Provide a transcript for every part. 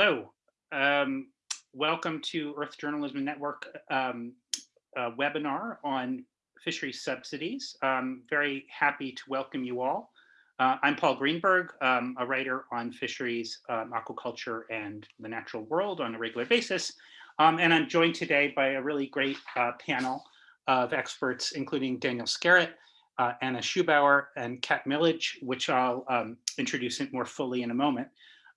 Hello, um, welcome to Earth Journalism Network um, webinar on fisheries subsidies. I'm very happy to welcome you all. Uh, I'm Paul Greenberg, um, a writer on fisheries, um, aquaculture, and the natural world on a regular basis. Um, and I'm joined today by a really great uh, panel of experts, including Daniel Skerrett, uh, Anna Schuhbauer, and Kat Millage, which I'll um, introduce more fully in a moment.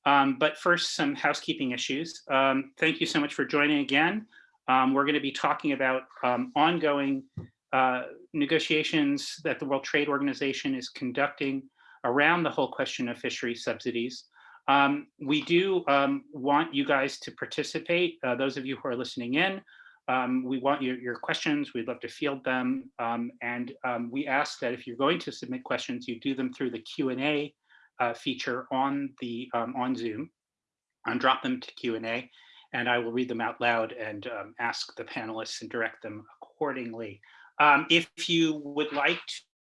Um, but first, some housekeeping issues. Um, thank you so much for joining again. we're going to be talking about ongoing uh, negotiations that the World Trade Organization is conducting around the whole question of fishery subsidies. Um, we do um, want you guys to participate, uh, those of you who are listening in. Um, we want your, your, questions, we'd love to field them, um, and um, we ask that if you're going to submit questions, you do them through the Q&A uh, feature on, the, um, on Zoom, and drop them to Q&A, and I will read them out loud and ask the panelists and direct them accordingly. Um, if you would like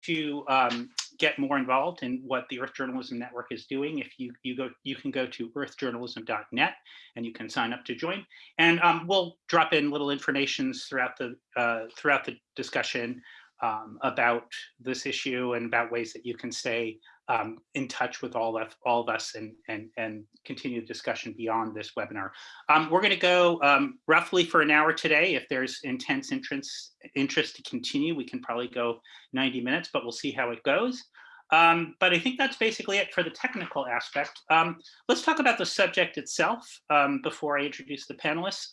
to um, get more involved in what the Earth Journalism Network is doing, if you you go, you can go to earthjournalism.net and you can sign up to join. And um, we'll drop in little informations throughout the uh, throughout the discussion um, about this issue and about ways that you can stay um, in touch with all of all of us and and and continue the discussion beyond this webinar. Um, we're going to go um, roughly for an hour today. If there's intense interest interest to continue, we can probably go 90 minutes, but we'll see how it goes. Um, but I think that's basically it for the technical aspect. Um, let's talk about the subject itself um, before I introduce the panelists.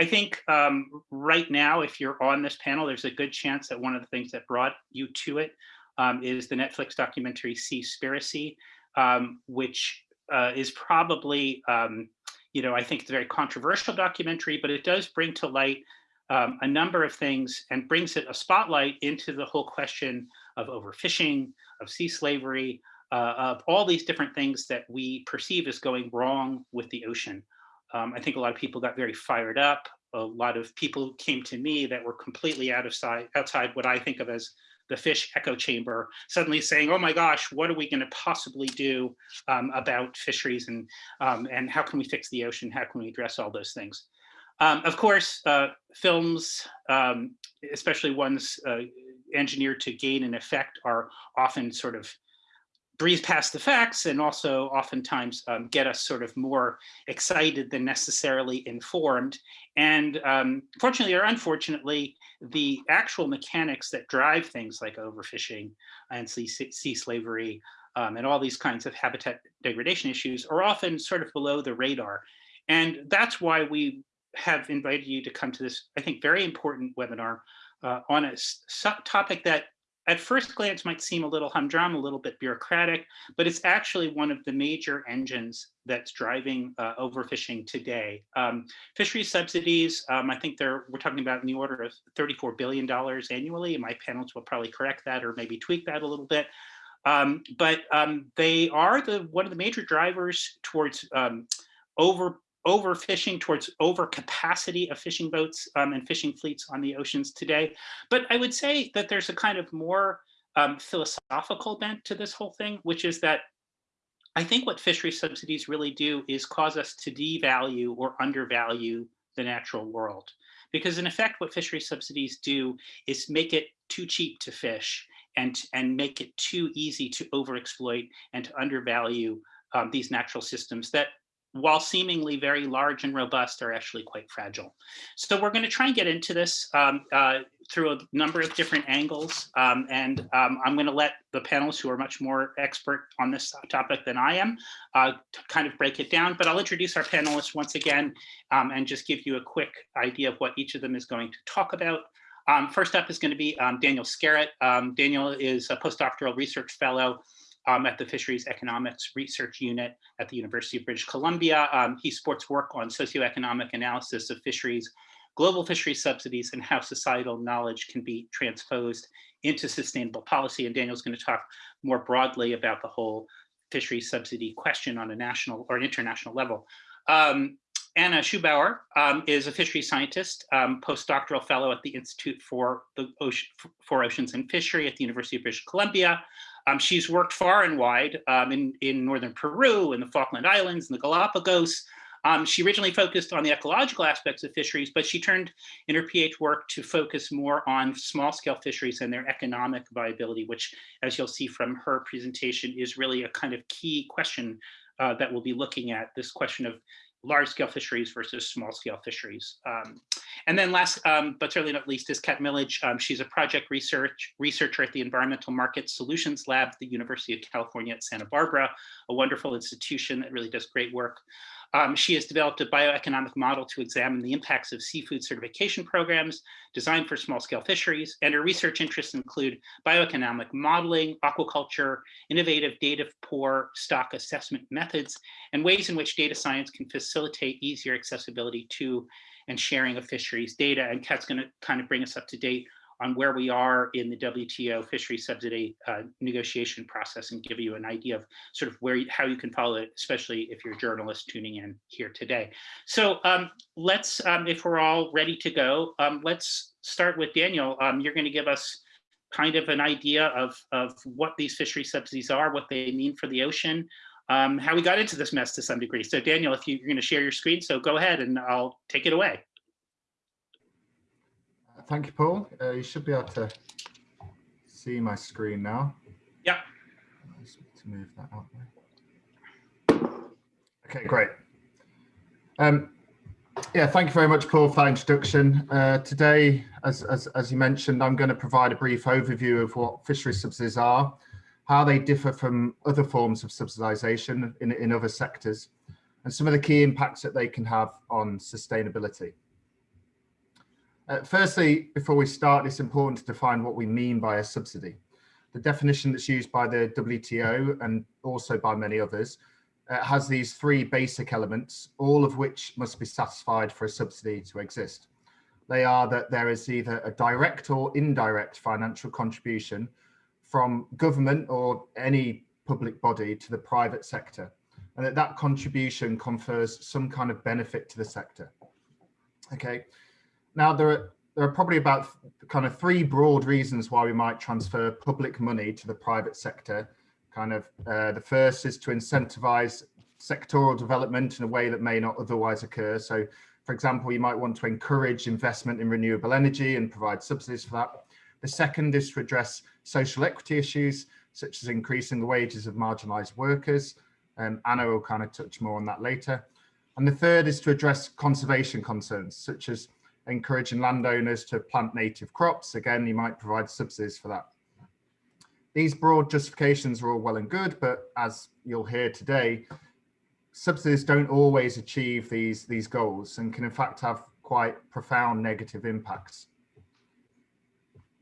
I think right now, if you're on this panel, there's a good chance that one of the things that brought you to it um, is the Netflix documentary Seaspiracy, um, which uh, is probably, um, you know, I think it's a very controversial documentary, but it does bring to light um, a number of things and brings it a spotlight into the whole question of overfishing, of sea slavery, uh, of all these different things that we perceive as going wrong with the ocean. Um, I think a lot of people got very fired up. A lot of people came to me that were completely out of sight, outside what I think of as the fish echo chamber, suddenly saying, oh my gosh, what are we gonna possibly do um, about fisheries and, um, and how can we fix the ocean? How can we address all those things? Um, of course, uh, films, um, especially ones uh, engineered to gain an effect are often sort of breeze past the facts and also oftentimes um, get us sort of more excited than necessarily informed. And um, fortunately or unfortunately, the actual mechanics that drive things like overfishing and sea, sea slavery um, and all these kinds of habitat degradation issues are often sort of below the radar. And that's why we have invited you to come to this, I think, very important webinar uh, on a topic that at first glance might seem a little humdrum, a little bit bureaucratic, but it's actually one of the major engines that's driving uh, overfishing today. Um, fisheries subsidies, um, I think they're, we're talking about in the order of $34 billion annually. My panels will probably correct that or maybe tweak that a little bit. Um, but um, they are the one of the major drivers towards um, over overfishing towards overcapacity of fishing boats um, and fishing fleets on the oceans today. But I would say that there's a kind of more um, philosophical bent to this whole thing, which is that I think what fishery subsidies really do is cause us to devalue or undervalue the natural world. Because in effect, what fishery subsidies do is make it too cheap to fish and, and make it too easy to overexploit and to undervalue um, these natural systems that while seemingly very large and robust, are actually quite fragile. So we're going to try and get into this um, uh, through a number of different angles. Um, and um, I'm going to let the panelists who are much more expert on this topic than I am uh, kind of break it down. But I'll introduce our panelists once again um, and just give you a quick idea of what each of them is going to talk about. Um, first up is going to be um, Daniel Skerrett. Daniel is a postdoctoral research fellow um, at the Fisheries Economics Research Unit at the University of British Columbia. Um, he supports work on socioeconomic analysis of fisheries, global fisheries subsidies, and how societal knowledge can be transposed into sustainable policy. And Daniel's going to talk more broadly about the whole fisheries subsidy question on a national or an international level. Um, Anna Schuhbauer um, is a fisheries scientist, um, postdoctoral fellow at the Institute for the Ocean, for Oceans and Fishery at the University of British Columbia. Um, she's worked far and wide um, in, in northern Peru, in the Falkland Islands, in the Galapagos. Um, she originally focused on the ecological aspects of fisheries, but she turned in her PhD work to focus more on small scale fisheries and their economic viability, which as you'll see from her presentation is really a kind of key question uh, that we'll be looking at, this question of large scale fisheries versus small scale fisheries. Um, and then last, um, but certainly not least, is Kat Millage. Um, she's a project research researcher at the Environmental Market Solutions Lab at the University of California at Santa Barbara, a wonderful institution that really does great work. Um, she has developed a bioeconomic model to examine the impacts of seafood certification programs designed for small scale fisheries, and her research interests include bioeconomic modeling, aquaculture, innovative data poor stock assessment methods, and ways in which data science can facilitate easier accessibility to and sharing of fisheries data. And Kat's gonna kind of bring us up to date on where we are in the WTO fishery subsidy uh, negotiation process and give you an idea of sort of where you, how you can follow it, especially if you're a journalist tuning in here today. So um, let's, um, if we're all ready to go, um, let's start with Daniel. Um, you're going to give us kind of an idea of, of what these fishery subsidies are, what they mean for the ocean, um, how we got into this mess to some degree. So Daniel, if you, you're going to share your screen, so go ahead and I'll take it away thank you, Paul. Uh, you should be able to see my screen now. Yeah. To move that out. Okay, great. Um, yeah, thank you very much, Paul, for that introduction. Uh, today, as, as, as you mentioned, I'm going to provide a brief overview of what fishery subsidies are, how they differ from other forms of subsidization in, in other sectors, and some of the key impacts that they can have on sustainability. Uh, firstly, before we start, it's important to define what we mean by a subsidy. The definition that's used by the WTO and also by many others uh, has these three basic elements, all of which must be satisfied for a subsidy to exist. They are that there is either a direct or indirect financial contribution from government or any public body to the private sector, and that that contribution confers some kind of benefit to the sector. Okay, now, there are, there are probably about kind of three broad reasons why we might transfer public money to the private sector. Kind of uh, the first is to incentivize sectoral development in a way that may not otherwise occur. So, for example, you might want to encourage investment in renewable energy and provide subsidies for that. The second is to address social equity issues, such as increasing the wages of marginalized workers. Um, Anna will kind of touch more on that later. And the third is to address conservation concerns, such as encouraging landowners to plant native crops. Again, you might provide subsidies for that. These broad justifications are all well and good, but as you'll hear today, subsidies don't always achieve these, these goals and can in fact have quite profound negative impacts.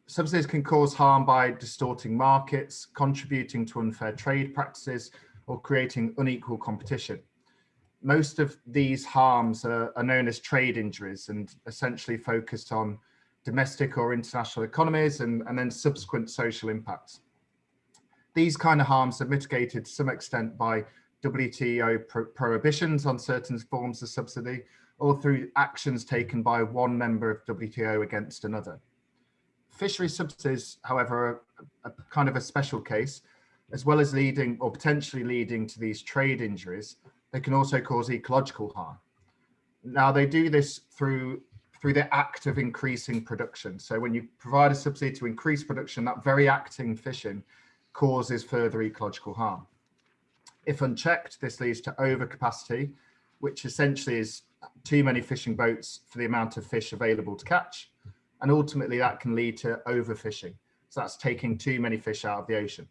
Subsidies can cause harm by distorting markets, contributing to unfair trade practices, or creating unequal competition most of these harms are, are, known as trade injuries and essentially focused on domestic or international economies and, and then subsequent social impacts. These kind of harms are mitigated to some extent by WTO pro prohibitions on certain forms of subsidy or through actions taken by one member of WTO against another. Fishery subsidies, however, are a kind of a special case, as well as leading or potentially leading to these trade injuries, they can also cause ecological harm. Now they do this through through the act of increasing production. So when you provide a subsidy to increase production, that very acting fishing causes further ecological harm. If unchecked, this leads to overcapacity, which essentially is too many fishing boats for the amount of fish available to catch. And ultimately that can lead to overfishing. So that's taking too many fish out of the ocean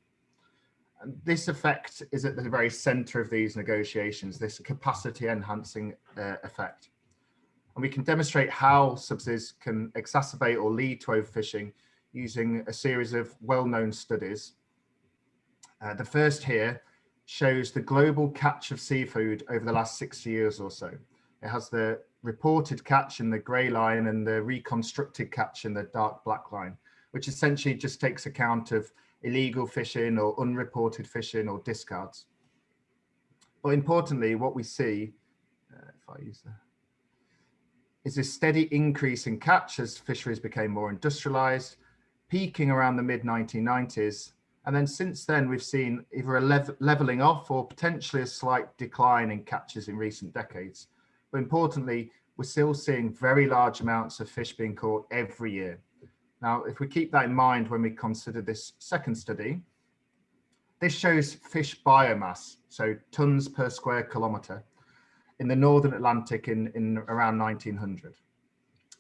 this effect is at the very center of these negotiations, this capacity enhancing uh, effect. And we can demonstrate how subsidies can exacerbate or lead to overfishing using a series of well-known studies. Uh, the first here shows the global catch of seafood over the last 60 years or so. It has the reported catch in the gray line and the reconstructed catch in the dark black line, which essentially just takes account of illegal fishing or unreported fishing or discards. But importantly, what we see, uh, if I use that, is a steady increase in catch as fisheries became more industrialized, peaking around the mid 1990s And then since then, we've seen either a lev leveling off or potentially a slight decline in catches in recent decades. But importantly, we're still seeing very large amounts of fish being caught every year. Now, if we keep that in mind when we consider this second study, this shows fish biomass, so tons per square kilometre in the Northern Atlantic in, in around 1900.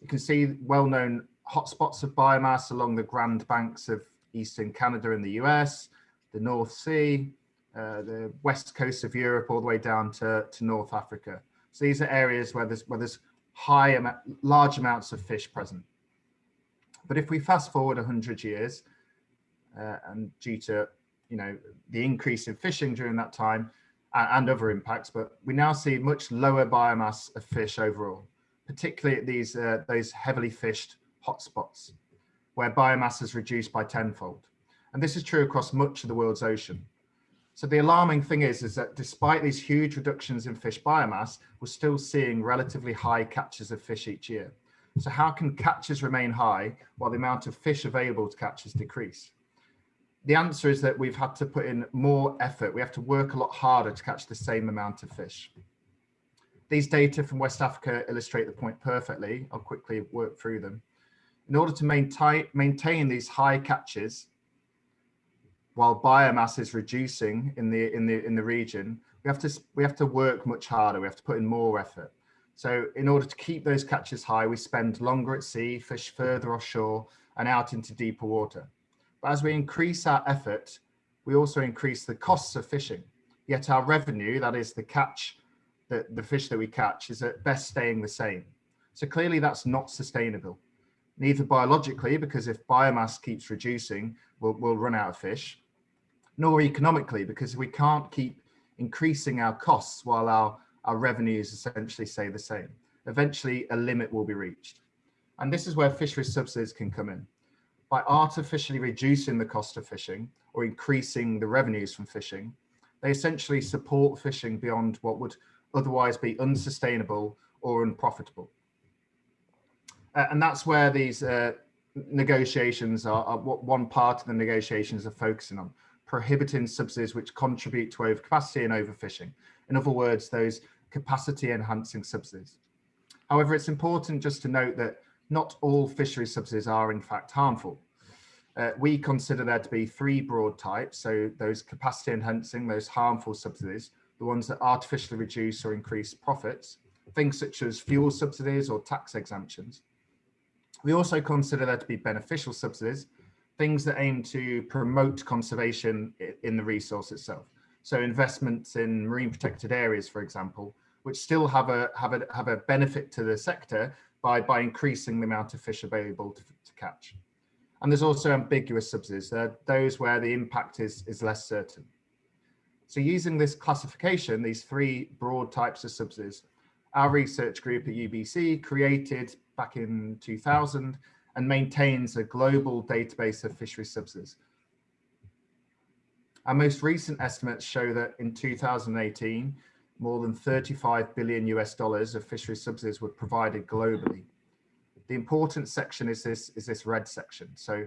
You can see well-known hotspots of biomass along the Grand Banks of Eastern Canada and the US, the North Sea, uh, the west coast of Europe, all the way down to, to North Africa. So these are areas where there's, where there's high, large amounts of fish present. But if we fast forward 100 years, uh, and due to you know the increase in fishing during that time uh, and other impacts, but we now see much lower biomass of fish overall, particularly at these uh, those heavily fished hotspots, where biomass is reduced by tenfold. And this is true across much of the world's ocean. So the alarming thing is, is that despite these huge reductions in fish biomass, we're still seeing relatively high catches of fish each year. So how can catches remain high while the amount of fish available to catches decrease? The answer is that we've had to put in more effort. We have to work a lot harder to catch the same amount of fish. These data from West Africa illustrate the point perfectly. I'll quickly work through them. In order to maintain, maintain these high catches, while biomass is reducing in the in the in the region, we have to we have to work much harder. We have to put in more effort. So in order to keep those catches high, we spend longer at sea, fish further offshore and out into deeper water. But as we increase our effort, we also increase the costs of fishing. Yet our revenue, that is the catch, the, the fish that we catch, is at best staying the same. So clearly that's not sustainable. Neither biologically, because if biomass keeps reducing, we'll, we'll run out of fish, nor economically, because we can't keep increasing our costs while our our revenues essentially stay the same. Eventually, a limit will be reached. And this is where fisheries subsidies can come in. By artificially reducing the cost of fishing or increasing the revenues from fishing, they essentially support fishing beyond what would otherwise be unsustainable or unprofitable. Uh, and that's where these uh, negotiations are, are, what one part of the negotiations are focusing on, prohibiting subsidies which contribute to overcapacity and overfishing. In other words, those capacity enhancing subsidies. However, it's important just to note that not all fishery subsidies are in fact harmful. Uh, we consider there to be three broad types. So those capacity enhancing, those harmful subsidies, the ones that artificially reduce or increase profits, things such as fuel subsidies or tax exemptions. We also consider there to be beneficial subsidies, things that aim to promote conservation in the resource itself. So investments in marine protected areas, for example, which still have a have a have a benefit to the sector by by increasing the amount of fish available to, to catch. And there's also ambiguous subsidies, those where the impact is is less certain. So using this classification, these three broad types of subsidies, our research group at UBC created back in 2000 and maintains a global database of fishery subsidies our most recent estimates show that in 2018, more than 35 billion US dollars of fishery subsidies were provided globally. The important section is this, is this red section. So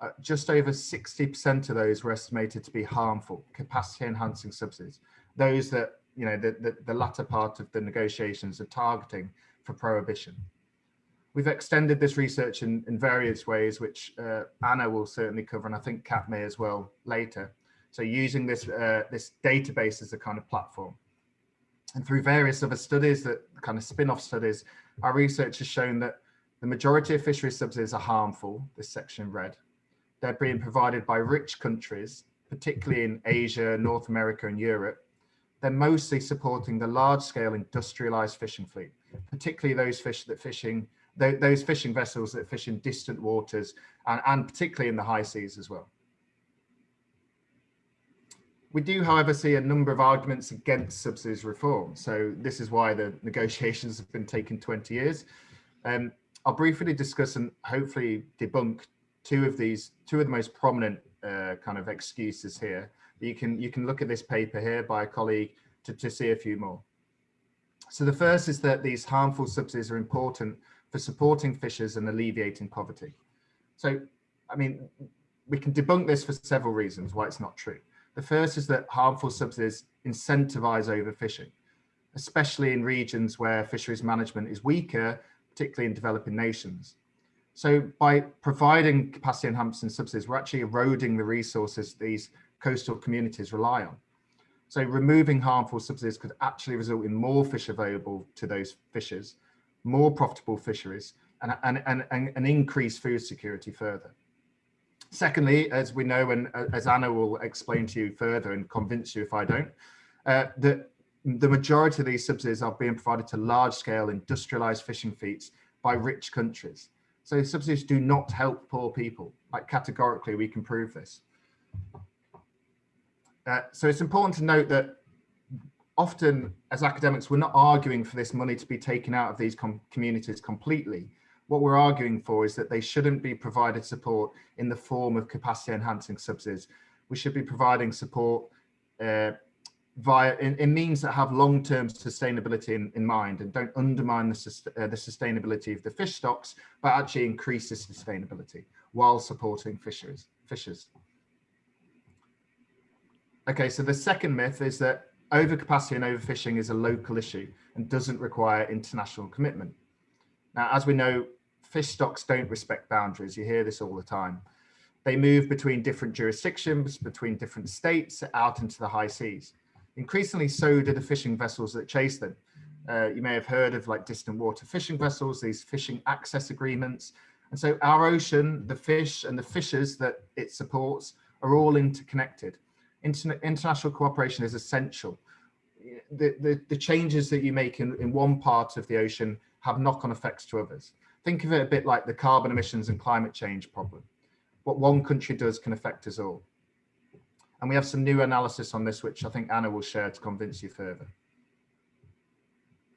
uh, just over 60% of those were estimated to be harmful, capacity enhancing subsidies. Those that, you know, the, the, the latter part of the negotiations are targeting for prohibition. We've extended this research in, in various ways, which uh, Anna will certainly cover, and I think Kat may as well later. So using this, uh, this database as a kind of platform. And through various other studies that kind of spin-off studies, our research has shown that the majority of fishery subsidies are harmful, this section red. They're being provided by rich countries, particularly in Asia, North America and Europe. They're mostly supporting the large scale industrialized fishing fleet, particularly those fish that fishing, those fishing vessels that fish in distant waters and, and particularly in the high seas as well. We do, however, see a number of arguments against subsidies reform. So this is why the negotiations have been taking 20 years. Um, I'll briefly discuss and hopefully debunk two of these, two of the most prominent uh, kind of excuses here. You can, you can look at this paper here by a colleague to, to see a few more. So the first is that these harmful subsidies are important for supporting fishers and alleviating poverty. So, I mean, we can debunk this for several reasons why it's not true. The first is that harmful subsidies incentivize overfishing, especially in regions where fisheries management is weaker, particularly in developing nations. So by providing capacity enhancing subsidies, we're actually eroding the resources these coastal communities rely on. So removing harmful subsidies could actually result in more fish available to those fishers, more profitable fisheries, and, and, and, and, and increase food security further. Secondly, as we know, and uh, as Anna will explain to you further and convince you if I don't, uh, that the majority of these subsidies are being provided to large scale industrialized fishing fleets by rich countries. So subsidies do not help poor people, like categorically we can prove this. Uh, so it's important to note that often as academics, we're not arguing for this money to be taken out of these com communities completely. What we're arguing for is that they shouldn't be provided support in the form of capacity enhancing subsidies. We should be providing support uh, via in, in, means that have long-term sustainability in, in, mind and don't undermine the, uh, the sustainability of the fish stocks, but actually increase the sustainability while supporting fisheries, fishers. Okay, so the second myth is that overcapacity and overfishing is a local issue and doesn't require international commitment. Now, as we know, fish stocks don't respect boundaries. You hear this all the time. They move between different jurisdictions, between different states, out into the high seas. Increasingly so do the fishing vessels that chase them. Uh, you may have heard of like distant water fishing vessels, these fishing access agreements. And so our ocean, the fish and the fishers that it supports are all interconnected interna international cooperation is essential. The, the, the, changes that you make in, in one part of the ocean have knock-on effects to others. Think of it a bit like the carbon emissions and climate change problem. What one country does can affect us all. And we have some new analysis on this, which I think Anna will share to convince you further.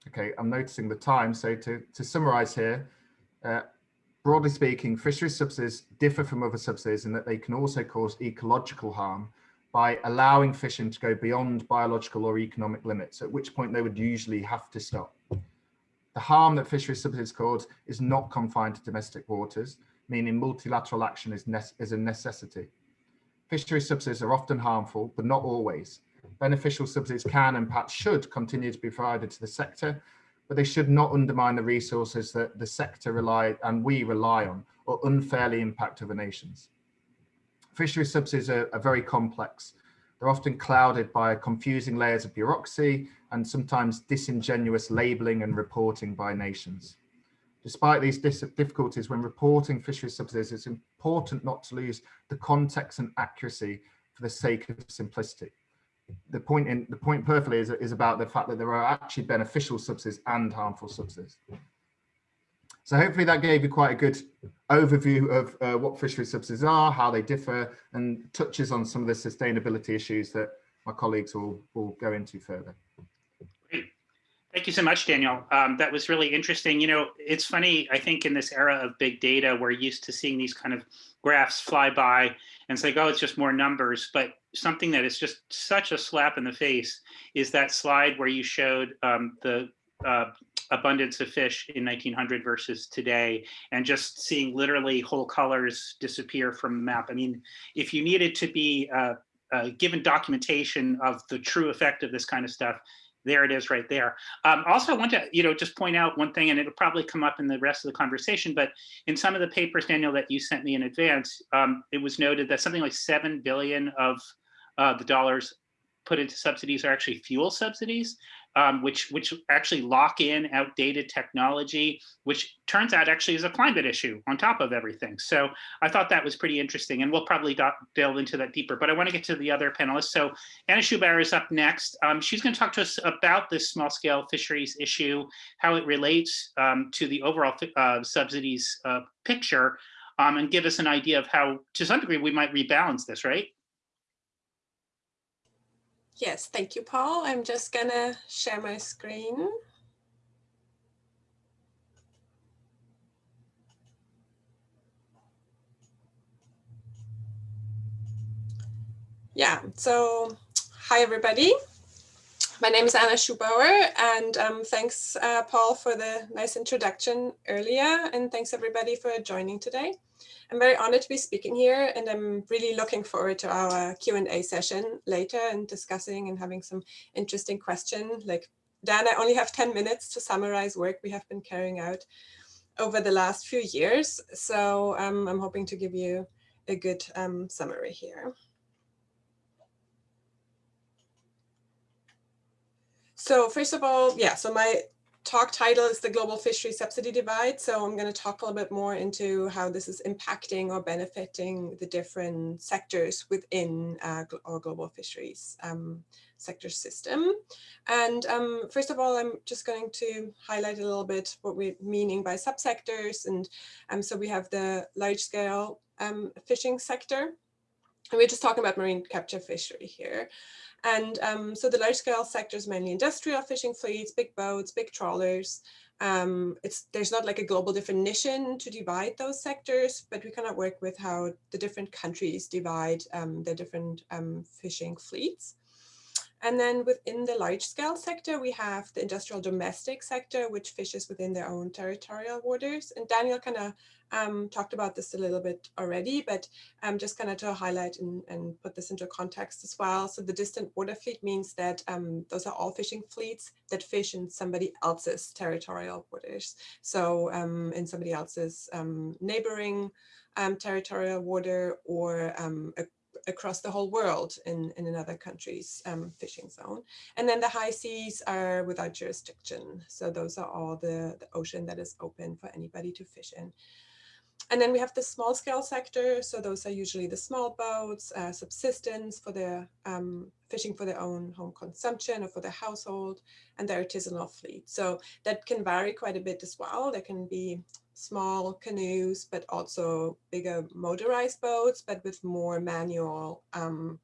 Okay, I'm noticing the time. So to, to summarize here, uh, broadly speaking, fisheries subsidies differ from other subsidies in that they can also cause ecological harm by allowing fishing to go beyond biological or economic limits, at which point they would usually have to stop. The harm that fisheries subsidies cause is not confined to domestic waters, meaning multilateral action is, is a necessity. Fisheries subsidies are often harmful, but not always. Beneficial subsidies can and perhaps should continue to be provided to the sector, but they should not undermine the resources that the sector rely and we rely on or unfairly impact other nations. Fishery subsidies are, are very complex. They're often clouded by confusing layers of bureaucracy and sometimes disingenuous labeling and reporting by nations. Despite these difficulties when reporting fisheries subsidies, it's important not to lose the context and accuracy for the sake of simplicity. The point in the point perfectly is, is about the fact that there are actually beneficial subsidies and harmful subsidies. So hopefully that gave you quite a good overview of uh, what fishery subsidies are, how they differ, and touches on some of the sustainability issues that my colleagues will, will go into further. Great. Thank you so much, Daniel. Um, that was really interesting. You know, it's funny, I think in this era of big data, we're used to seeing these kind of graphs fly by and say, oh, it's just more numbers. But something that is just such a slap in the face is that slide where you showed um, the uh, abundance of fish in 1900 versus today and just seeing literally whole colors disappear from the map. I mean, if you needed to be uh, uh, given documentation of the true effect of this kind of stuff, there it is right there. Um, also, I want to, you know, just point out one thing, and it'll probably come up in the rest of the conversation, but in some of the papers, Daniel, that you sent me in advance, um, it was noted that something like 7 billion of uh, the dollars put into subsidies are actually fuel subsidies um, which which actually lock in outdated technology, which turns out actually is a climate issue on top of everything. So I thought that was pretty interesting, and we'll probably delve into that deeper. But I want to get to the other panelists. So Anna Schuhbauer is up next. Um, she's going to talk to us about this small-scale fisheries issue, how it relates um, to the overall uh, subsidies uh, picture, um, and give us an idea of how, to some degree, we might rebalance this, right? Yes, thank you, Paul. I'm just gonna share my screen. Yeah, so hi, everybody. My name is Anna Schuhbauer, and um, thanks, uh, Paul, for the nice introduction earlier, and thanks everybody for joining today. I'm very honored to be speaking here, and I'm really looking forward to our Q&A session later and discussing and having some interesting questions. Like, Dan, I only have 10 minutes to summarize work we have been carrying out over the last few years, so um, I'm hoping to give you a good um, summary here. So first of all, yeah, so my talk title is the global fishery subsidy divide. So I'm going to talk a little bit more into how this is impacting or benefiting the different sectors within uh, our global fisheries um, sector system. And um, first of all, I'm just going to highlight a little bit what we're meaning by subsectors. And um, so we have the large scale um, fishing sector. And we're just talking about marine capture fishery here. And um, so the large scale sector is mainly industrial fishing fleets, big boats, big trawlers. Um, it's there's not like a global definition to divide those sectors, but we kind of work with how the different countries divide um, the different um, fishing fleets. And then within the large scale sector, we have the industrial domestic sector, which fishes within their own territorial waters. And Daniel kind of um, talked about this a little bit already, but um, just kind of to highlight and, and, put this into context as well. So the distant water fleet means that um, those are all fishing fleets that fish in somebody else's territorial waters. So um, in somebody else's um, neighboring um, territorial water or a across the whole world in, in another country's um, fishing zone. And then the high seas are without jurisdiction. So those are all the, the ocean that is open for anybody to fish in. And then we have the small scale sector. So those are usually the small boats, uh, subsistence for their um, fishing for their own home consumption or for their household and their artisanal fleet. So that can vary quite a bit as well. There can be small canoes, but also bigger motorized boats, but with more manual um,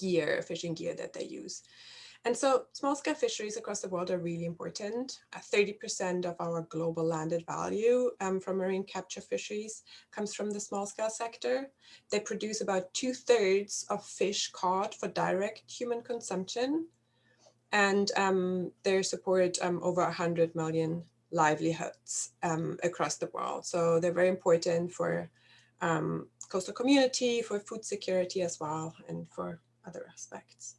gear, fishing gear that they use. And so small scale fisheries across the world are really important. 30% uh, of our global landed value um, from marine capture fisheries comes from the small scale sector. They produce about two thirds of fish caught for direct human consumption. And um, they support um, over 100 million livelihoods um, across the world. So they're very important for um, coastal community, for food security as well, and for other aspects.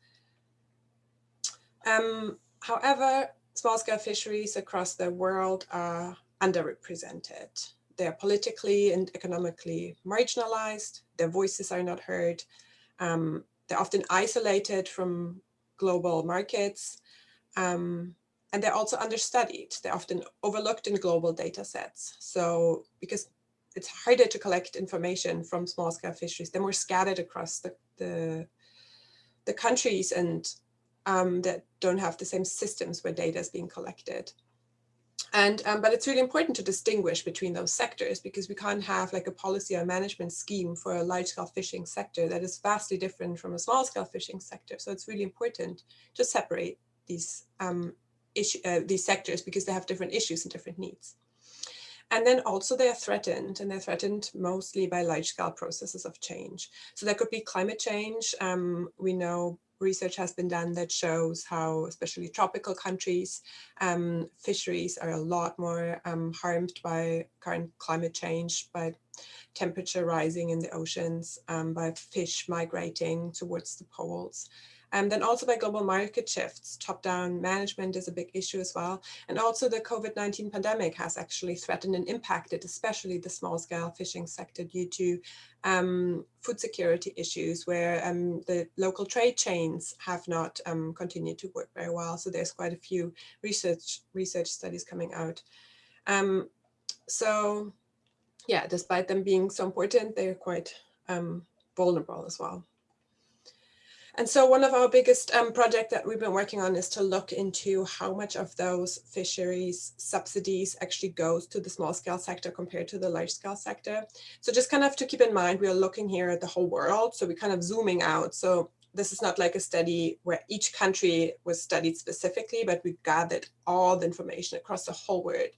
Um, however, small-scale fisheries across the world are underrepresented. They are politically and economically marginalized. Their voices are not heard. Um, they're often isolated from global markets. Um, and they're also understudied. They're often overlooked in global data sets. So because it's harder to collect information from small scale fisheries, they're more scattered across the, the, the countries and um, that don't have the same systems where data is being collected. And, um, but it's really important to distinguish between those sectors because we can't have like a policy or management scheme for a large scale fishing sector that is vastly different from a small scale fishing sector. So it's really important to separate these um, issue, uh, these sectors because they have different issues and different needs. And then also they are threatened and they're threatened mostly by large scale processes of change. So that could be climate change. Um, we know research has been done that shows how especially tropical countries, um, fisheries are a lot more um, harmed by current climate change, by temperature rising in the oceans, um, by fish migrating towards the poles. And then also by global market shifts, top-down management is a big issue as well. And also the COVID-19 pandemic has actually threatened and impacted, especially the small-scale fishing sector due to um, food security issues where um, the local trade chains have not um, continued to work very well. So there's quite a few research, research studies coming out. Um, so yeah, despite them being so important, they're quite um, vulnerable as well. And so one of our biggest um, project that we've been working on is to look into how much of those fisheries subsidies actually goes to the small scale sector compared to the large scale sector. So just kind of to keep in mind, we are looking here at the whole world. So we're kind of zooming out. So this is not like a study where each country was studied specifically, but we gathered all the information across the whole world.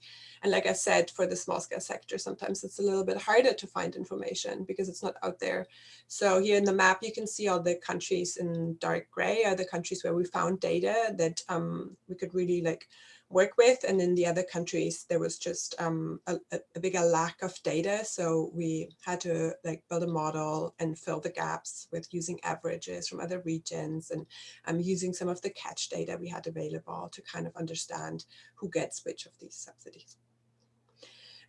And like I said, for the small scale sector, sometimes it's a little bit harder to find information because it's not out there. So here in the map, you can see all the countries in dark gray are the countries where we found data that um, we could really like work with. And in the other countries, there was just um, a, a, bigger lack of data. So we had to like build a model and fill the gaps with using averages from other regions and um, using some of the catch data we had available to kind of understand who gets which of these subsidies.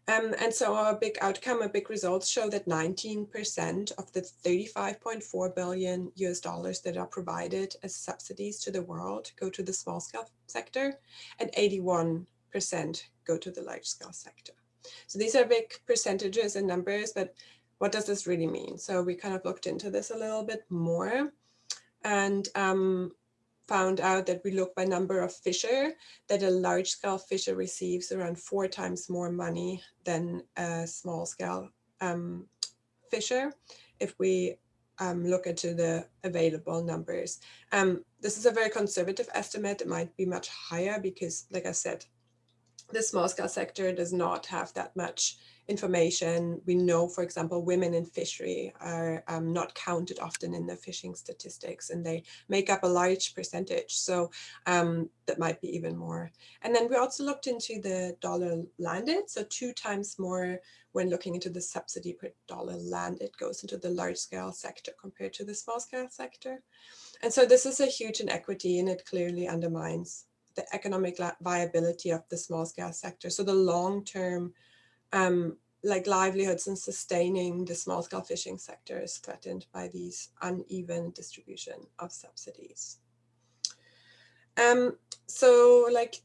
Um, and so our big outcome, our big results show that 19% of the 35.4 billion US dollars that are provided as subsidies to the world go to the small scale sector and 81% go to the large scale sector. So these are big percentages and numbers, but what does this really mean? So we kind of looked into this a little bit more. And um, found out that we look by number of fisher, that a large scale fisher receives around four times more money than a small scale um, fisher if we um, look into the available numbers. Um, this is a very conservative estimate. It might be much higher because, like I said, the small scale sector does not have that much information. We know, for example, women in fishery are um, not counted often in the fishing statistics and they make up a large percentage. So um, that might be even more. And then we also looked into the dollar landed. So two times more when looking into the subsidy per dollar landed goes into the large scale sector compared to the small scale sector. And so this is a huge inequity and it clearly undermines the economic viability of the small scale sector. So the long term um, like livelihoods and sustaining the small scale fishing sector is threatened by these uneven distribution of subsidies. Um, so like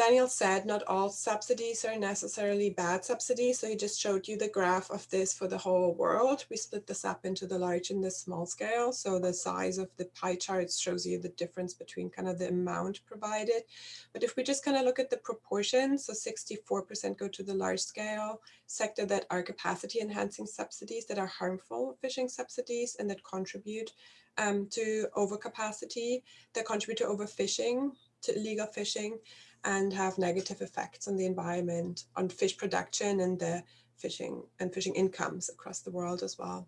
Daniel said, not all subsidies are necessarily bad subsidies. So he just showed you the graph of this for the whole world. We split this up into the large and the small scale. So the size of the pie charts shows you the difference between kind of the amount provided. But if we just kind of look at the proportions, so 64% go to the large scale sector that are capacity enhancing subsidies that are harmful fishing subsidies and that contribute um, to overcapacity, that contribute to overfishing, to illegal fishing and have negative effects on the environment, on fish production and the fishing and fishing incomes across the world as well.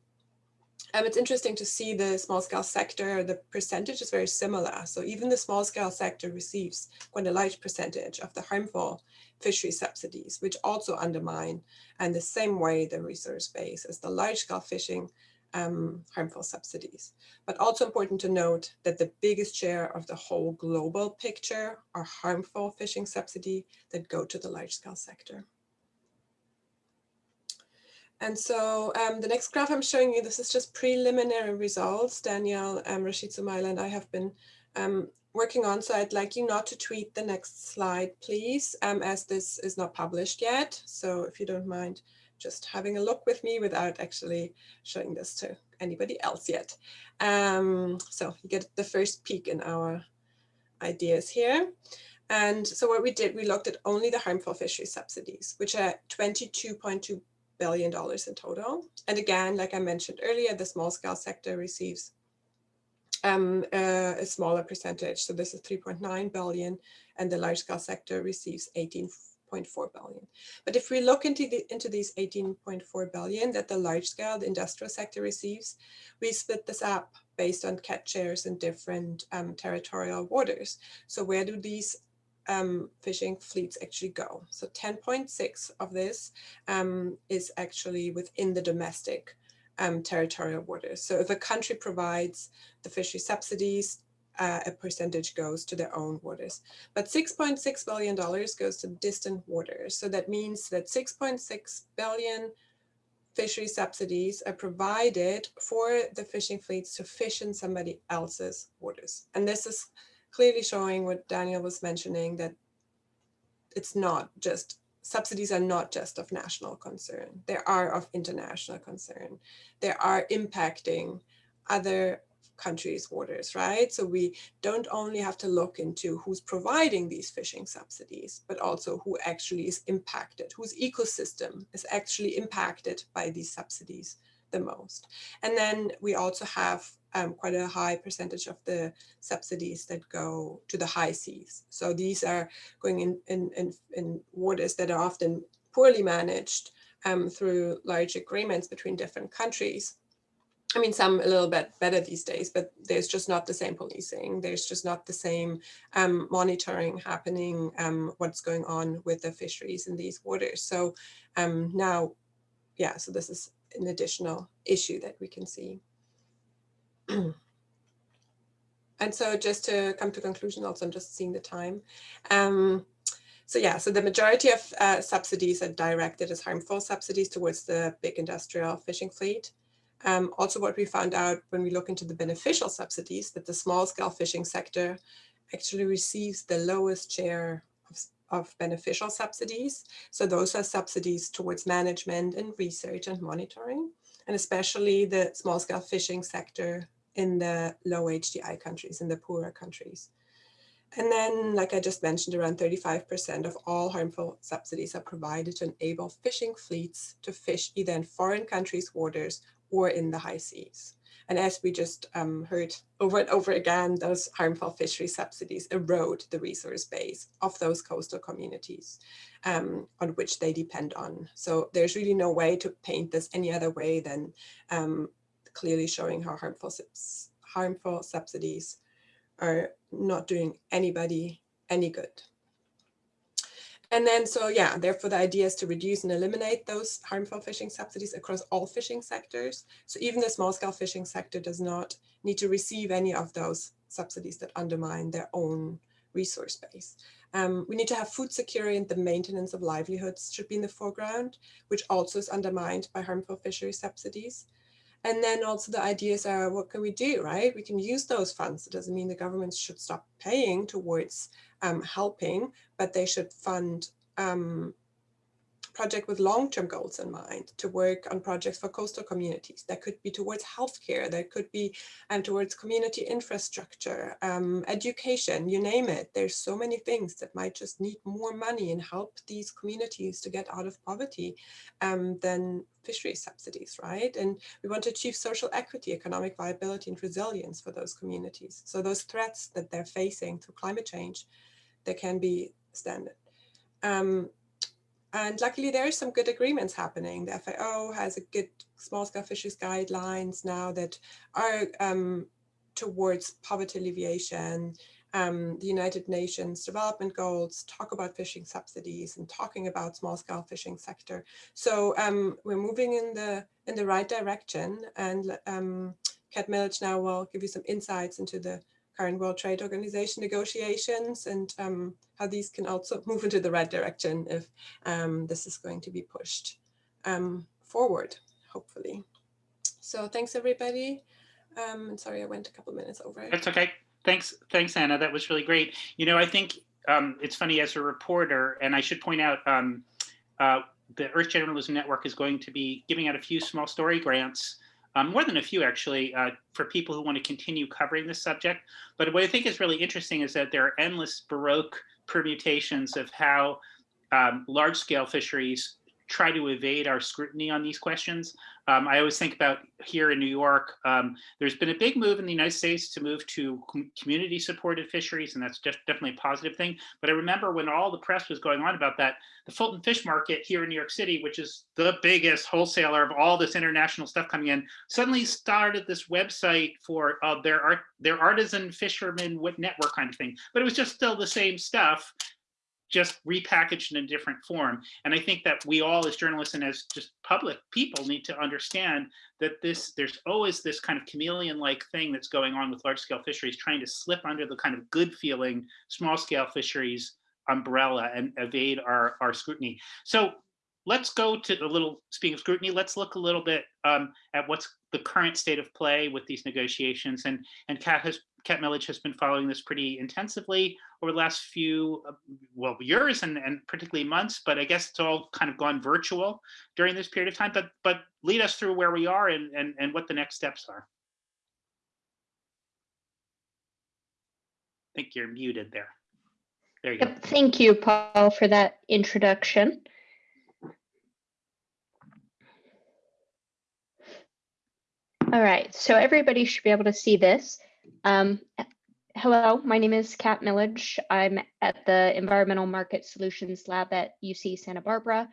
Um, it's interesting to see the small scale sector, the percentage is very similar. So even the small scale sector receives quite a large percentage of the harmful fishery subsidies, which also undermine and the same way the resource base as the large scale fishing um, harmful subsidies. But also important to note that the biggest share of the whole global picture are harmful fishing subsidy that go to the large scale sector. And so um, the next graph I'm showing you, this is just preliminary results. Daniel, um, Rashid Sumaila and I have been um, working on, so I'd like you not to tweet the next slide, please, um, as this is not published yet. So if you don't mind just having a look with me without actually showing this to anybody else yet. Um, so you get the first peek in our ideas here. And so what we did, we looked at only the harmful fishery subsidies, which are $22.2 billion in total. And again, like I mentioned earlier, the small scale sector receives um, a smaller percentage. So this is 3.9 billion and the large scale sector receives 18 18.4 billion. But if we look into, the, into these 18.4 billion that the large scale, the industrial sector receives, we split this up based on catch shares in different um, territorial waters. So where do these um, fishing fleets actually go? So 10.6 of this um, is actually within the domestic um, territorial waters. So if a country provides the fishery subsidies, uh, a percentage goes to their own waters. But $6.6 billion goes to distant waters. So that means that 6.6 billion fishery subsidies are provided for the fishing fleets to fish in somebody else's waters. And this is clearly showing what Daniel was mentioning, that it's not just, subsidies are not just of national concern. They are of international concern. They are impacting other countries' waters, right? So we don't only have to look into who's providing these fishing subsidies, but also who actually is impacted, whose ecosystem is actually impacted by these subsidies the most. And then we also have um, quite a high percentage of the subsidies that go to the high seas. So these are going in, in, in, in waters that are often poorly managed um, through large agreements between different countries. I mean, some a little bit better these days, but there's just not the same policing. There's just not the same um, monitoring happening, um, what's going on with the fisheries in these waters. So um, now, yeah, so this is an additional issue that we can see. and so just to come to conclusion, also I'm just seeing the time. Um, so yeah, so the majority of uh, subsidies are directed as harmful subsidies towards the big industrial fishing fleet. Um, also what we found out when we look into the beneficial subsidies that the small scale fishing sector actually receives the lowest share of, of beneficial subsidies. So those are subsidies towards management and research and monitoring, and especially the small scale fishing sector in the low HDI countries, in the poorer countries. And then, like I just mentioned, around 35% of all harmful subsidies are provided to enable fishing fleets to fish either in foreign countries' waters or in the high seas. And as we just um, heard over and over again, those harmful fishery subsidies erode the resource base of those coastal communities um, on which they depend on. So there's really no way to paint this any other way than um, clearly showing how harmful, harmful subsidies are not doing anybody any good. And then, so yeah, therefore the idea is to reduce and eliminate those harmful fishing subsidies across all fishing sectors. So even the small scale fishing sector does not need to receive any of those subsidies that undermine their own resource base. Um, we need to have food security and the maintenance of livelihoods should be in the foreground, which also is undermined by harmful fishery subsidies. And then also the ideas are, what can we do, right? We can use those funds. It doesn't mean the governments should stop paying towards um, helping, but they should fund um, project with long-term goals in mind to work on projects for coastal communities. That could be towards healthcare, that could be and towards community infrastructure, um, education, you name it. There's so many things that might just need more money and help these communities to get out of poverty um, than fishery subsidies, right? And we want to achieve social equity, economic viability and resilience for those communities. So those threats that they're facing through climate change they can be standard. Um, and luckily there are some good agreements happening. The FAO has a good small scale fisheries guidelines now that are um, towards poverty alleviation. Um, the United Nations development goals talk about fishing subsidies and talking about small scale fishing sector. So um, we're moving in the in the right direction and um, Kat Millage now will give you some insights into the current World Trade Organization negotiations and um, how these can also move into the right direction if um, this is going to be pushed um, forward, hopefully. So thanks, everybody. Um, sorry, I went a couple minutes over. That's okay. Thanks, thanks, Anna. That was really great. You know, I think um, it's funny as a reporter, and I should point out um, uh, the Earth Journalism Network is going to be giving out a few small story grants um, more than a few actually, uh, for people who want to continue covering this subject. But what I think is really interesting is that there are endless Baroque permutations of how um, large scale fisheries try to evade our scrutiny on these questions. Um, I always think about here in New York, um, there's been a big move in the United States to move to com community supported fisheries, and that's just definitely a positive thing. But I remember when all the press was going on about that, the Fulton Fish Market here in New York City, which is the biggest wholesaler of all this international stuff coming in, suddenly started this website for uh, their art, their artisan fishermen network kind of thing. But it was just still the same stuff just repackaged in a different form. And I think that we all as journalists and as just public people need to understand that this there's always this kind of chameleon-like thing that's going on with large scale fisheries trying to slip under the kind of good feeling small scale fisheries umbrella and evade our, our scrutiny. So let's go to a little, speaking of scrutiny, let's look a little bit um, at what's the current state of play with these negotiations. And, and Kat, has, Kat Millage has been following this pretty intensively over the last few, uh, well, years and, and particularly months, but I guess it's all kind of gone virtual during this period of time. But, but lead us through where we are and, and, and what the next steps are. I think you're muted there. There you go. Thank you, Paul, for that introduction. All right, so everybody should be able to see this. Um, hello, my name is Kat Millage. I'm at the Environmental Market Solutions Lab at UC Santa Barbara.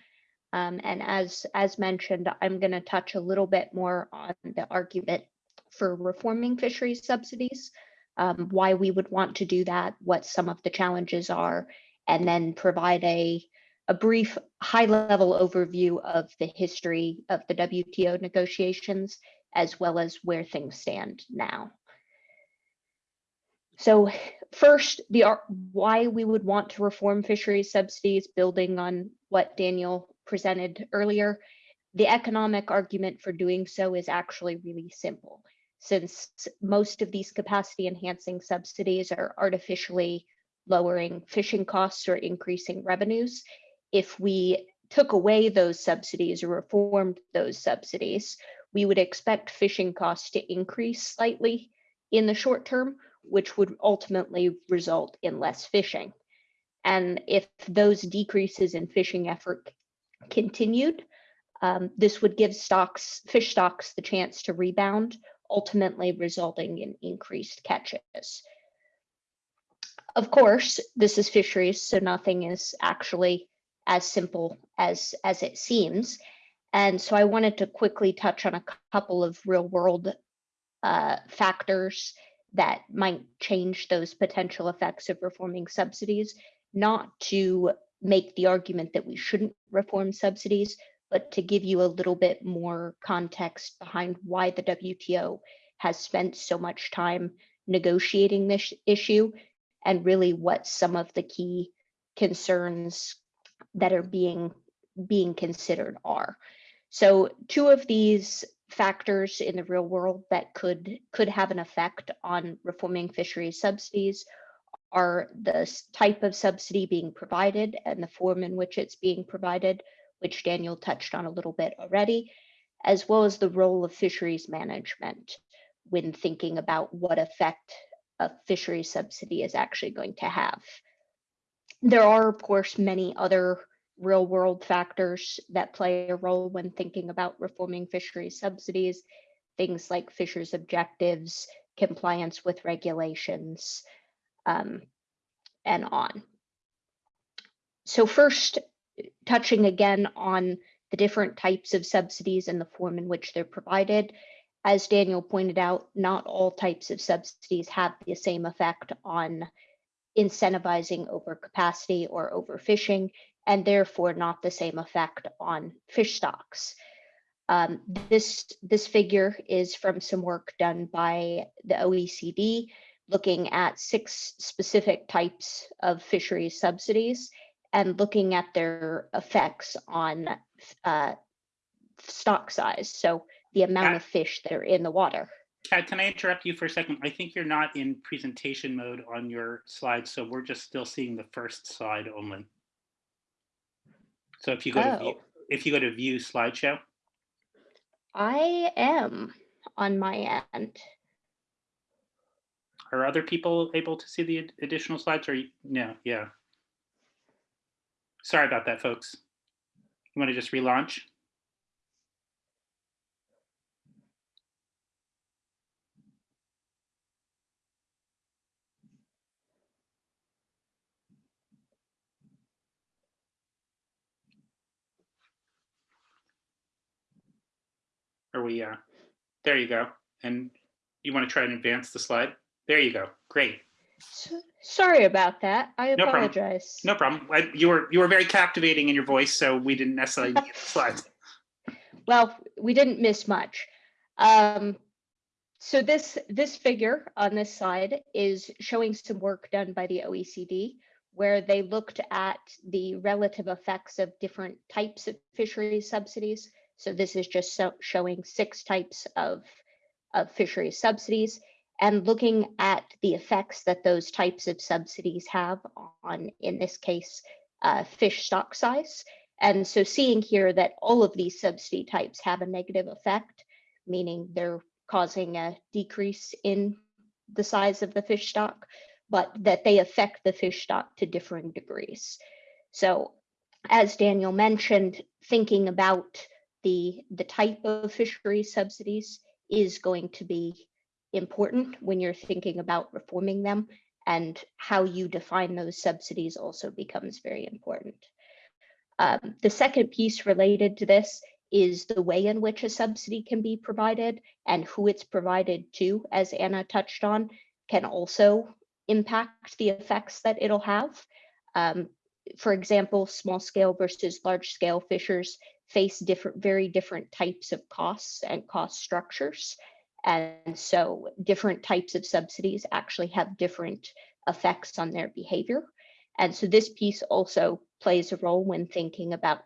Um, and as, as mentioned, I'm going to touch a little bit more on the argument for reforming fisheries subsidies, um, why we would want to do that, what some of the challenges are, and then provide a, a brief high-level overview of the history of the WTO negotiations, as well as where things stand now. So first, the why we would want to reform fisheries subsidies, building on what Daniel presented earlier. The economic argument for doing so is actually really simple. Since most of these capacity enhancing subsidies are artificially lowering fishing costs or increasing revenues, if we took away those subsidies or reformed those subsidies, we would expect fishing costs to increase slightly in the short term, which would ultimately result in less fishing. And if those decreases in fishing effort continued, um, this would give stocks, fish stocks the chance to rebound, ultimately resulting in increased catches. Of course, this is fisheries, so nothing is actually as simple as, as it seems. And so I wanted to quickly touch on a couple of real world uh, factors that might change those potential effects of reforming subsidies, not to make the argument that we shouldn't reform subsidies, but to give you a little bit more context behind why the WTO has spent so much time negotiating this issue and really what some of the key concerns that are being being considered are. So two of these factors in the real world that could could have an effect on reforming fisheries subsidies are the type of subsidy being provided and the form in which it's being provided, which Daniel touched on a little bit already, as well as the role of fisheries management when thinking about what effect a fisheries subsidy is actually going to have. There are, of course, many other real world factors that play a role when thinking about reforming fisheries subsidies, things like fishers objectives, compliance with regulations, um, and on. So first, touching again on the different types of subsidies and the form in which they're provided. As Daniel pointed out, not all types of subsidies have the same effect on incentivizing overcapacity or overfishing, and therefore not the same effect on fish stocks. Um, this, this figure is from some work done by the OECD, looking at six specific types of fisheries subsidies and looking at their effects on uh, stock size. So the amount of fish that are in the water. Kat, can I interrupt you for a second? I think you're not in presentation mode on your slides, so we're just still seeing the first slide only. So if you go to view, Oh. if you go to view slideshow, I am on my end. are other people able to see the additional slides or you- no? Yeah. Sorry about that, folks. You want to just relaunch? Are we, uh, there you go. And you want to try and advance the slide? There you go. Great. So, sorry about that. I No problem. apologize. No problem. I, you were you were very captivating in your voice, so we didn't necessarily need the slides. Well, we didn't miss much. Um, so this this figure on this slide is showing some work done by the OECD, where they looked at the relative effects of different types of fisheries subsidies. So this is just so, showing six types of of fisheries subsidies and looking at the effects that those types of subsidies have on, in this case, uh, fish stock size. And so seeing here that all of these subsidy types have a negative effect, meaning they're causing a decrease in the size of the fish stock, but that they affect the fish stock to differing degrees. So as Daniel mentioned, thinking about the, the type of fishery subsidies is going to be important when you're thinking about reforming them and how you define those subsidies also becomes very important. Um, the second piece related to this is the way in which a subsidy can be provided and who it's provided to, as Anna touched on, can also impact the effects that it'll have. Um, for example, small scale versus large scale fishers face different, very different types of costs and cost structures. And so different types of subsidies actually have different effects on their behavior. And so this piece also plays a role when thinking about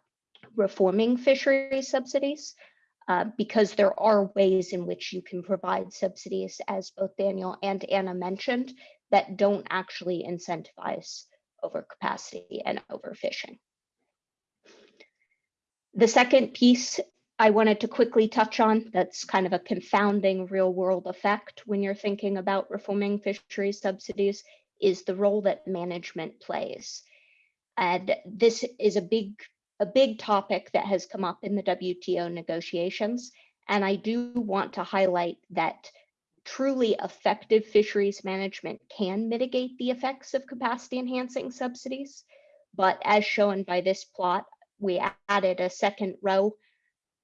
reforming fishery subsidies, uh, because there are ways in which you can provide subsidies, as both Daniel and Anna mentioned, that don't actually incentivize overcapacity and overfishing. The second piece I wanted to quickly touch on that's kind of a confounding real world effect when you're thinking about reforming fisheries subsidies is the role that management plays. And this is a big, a big topic that has come up in the WTO negotiations. And I do want to highlight that truly effective fisheries management can mitigate the effects of capacity enhancing subsidies. But as shown by this plot, we added a second row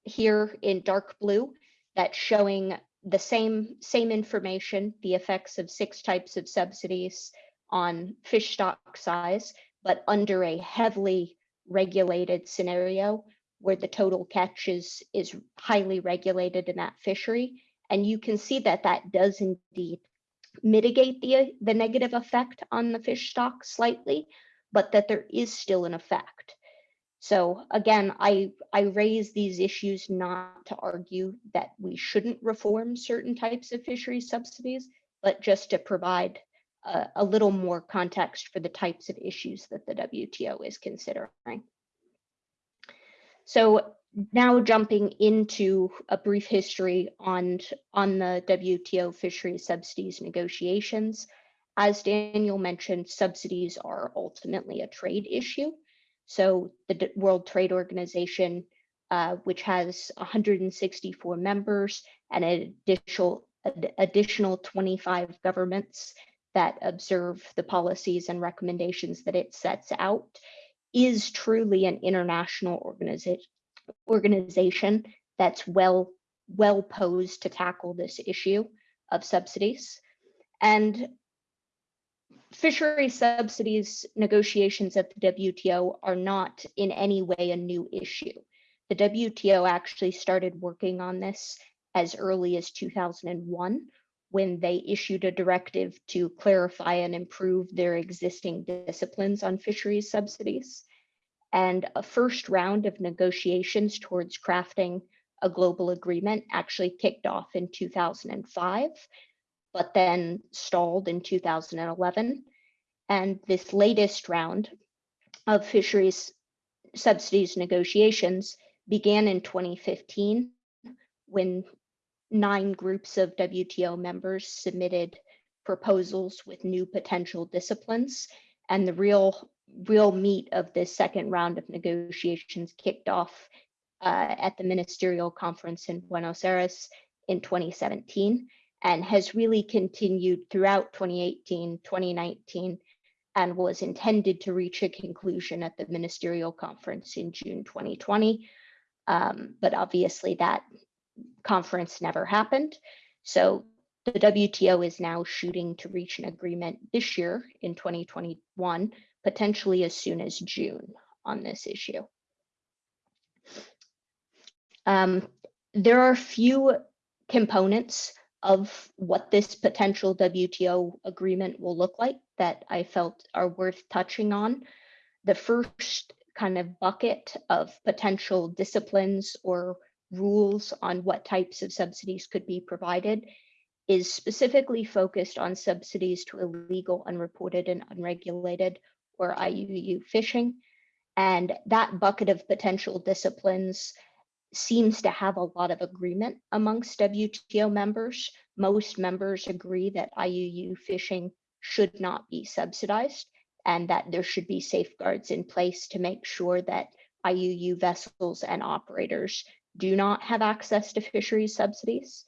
here in dark blue that's showing the same, same information, the effects of six types of subsidies on fish stock size, but under a heavily regulated scenario where the total catch is, is highly regulated in that fishery. And you can see that that does indeed mitigate the, the negative effect on the fish stock slightly, but that there is still an effect. So again, I, I raise these issues not to argue that we shouldn't reform certain types of fishery subsidies, but just to provide a, a little more context for the types of issues that the WTO is considering. So now jumping into a brief history on, on the WTO fishery subsidies negotiations. As Daniel mentioned, subsidies are ultimately a trade issue. So the World Trade Organization, uh, which has 164 members and an additional, additional 25 governments that observe the policies and recommendations that it sets out, is truly an international organization organization that's well well posed to tackle this issue of subsidies. And fishery subsidies negotiations at the WTO are not in any way a new issue. The WTO actually started working on this as early as 2001 when they issued a directive to clarify and improve their existing disciplines on fisheries subsidies. And a first round of negotiations towards crafting a global agreement actually kicked off in 2005 but then stalled in 2011. And this latest round of fisheries subsidies negotiations began in 2015 when nine groups of WTO members submitted proposals with new potential disciplines. And the real, real meat of this second round of negotiations kicked off uh, at the ministerial conference in Buenos Aires in 2017 and has really continued throughout 2018, 2019, and was intended to reach a conclusion at the ministerial conference in June 2020. Um, but obviously that conference never happened. So the WTO is now shooting to reach an agreement this year in 2021, potentially as soon as June on this issue. Um, there are few components of what this potential WTO agreement will look like that I felt are worth touching on. The first kind of bucket of potential disciplines or rules on what types of subsidies could be provided is specifically focused on subsidies to illegal, unreported, and unregulated or IUU fishing. And that bucket of potential disciplines seems to have a lot of agreement amongst WTO members. Most members agree that IUU fishing should not be subsidized and that there should be safeguards in place to make sure that IUU vessels and operators do not have access to fisheries subsidies.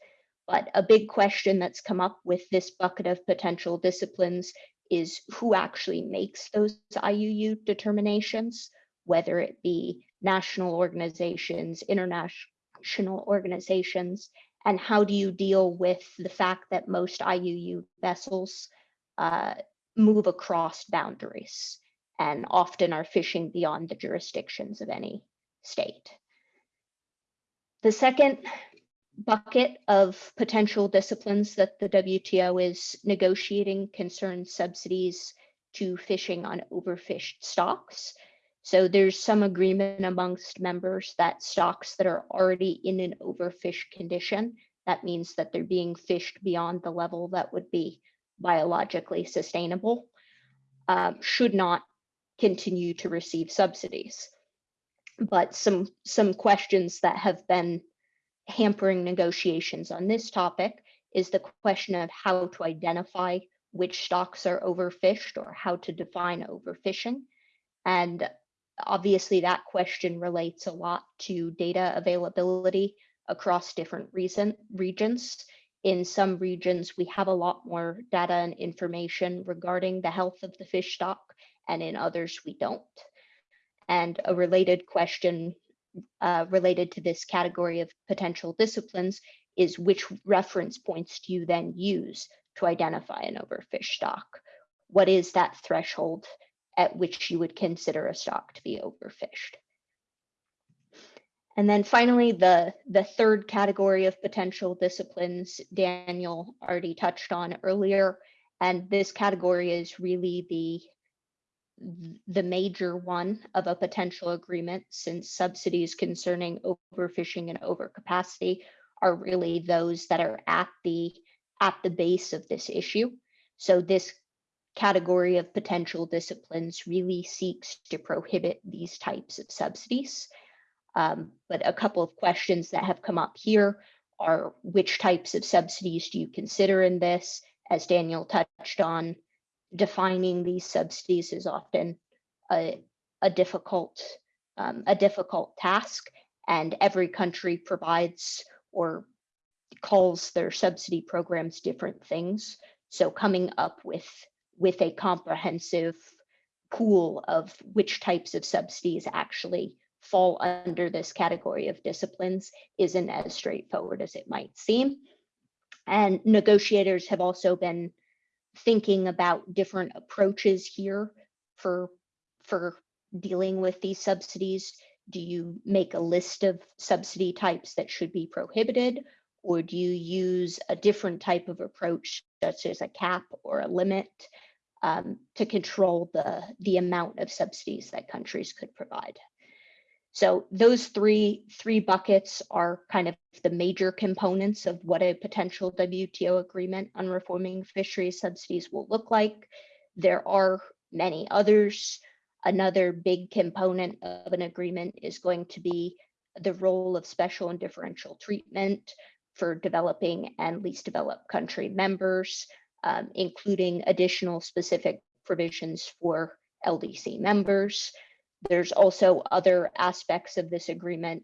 But a big question that's come up with this bucket of potential disciplines is who actually makes those IUU determinations, whether it be national organizations, international organizations, and how do you deal with the fact that most IUU vessels uh, move across boundaries and often are fishing beyond the jurisdictions of any state. The second bucket of potential disciplines that the WTO is negotiating concerns subsidies to fishing on overfished stocks. So there's some agreement amongst members that stocks that are already in an overfished condition, that means that they're being fished beyond the level that would be biologically sustainable, um, should not continue to receive subsidies. But some, some questions that have been hampering negotiations on this topic is the question of how to identify which stocks are overfished or how to define overfishing. And obviously that question relates a lot to data availability across different regions. In some regions, we have a lot more data and information regarding the health of the fish stock, and in others, we don't. And a related question uh, related to this category of potential disciplines is which reference points do you then use to identify an overfish stock? What is that threshold at which you would consider a stock to be overfished? And then finally, the, the third category of potential disciplines Daniel already touched on earlier. And this category is really the the major one of a potential agreement since subsidies concerning overfishing and overcapacity are really those that are at the at the base of this issue. So this category of potential disciplines really seeks to prohibit these types of subsidies. Um, but a couple of questions that have come up here are which types of subsidies do you consider in this? As Daniel touched on, defining these subsidies is often a, a difficult um, a difficult task, and every country provides or calls their subsidy programs different things. So coming up with with a comprehensive pool of which types of subsidies actually fall under this category of disciplines isn't as straightforward as it might seem. And negotiators have also been thinking about different approaches here for, for dealing with these subsidies. Do you make a list of subsidy types that should be prohibited? Or do you use a different type of approach, such as a cap or a limit, um, to control the, the amount of subsidies that countries could provide? So those three, three buckets are kind of the major components of what a potential WTO agreement on reforming fisheries subsidies will look like. There are many others. Another big component of an agreement is going to be the role of special and differential treatment for developing and least developed country members, um, including additional specific provisions for LDC members. There's also other aspects of this agreement,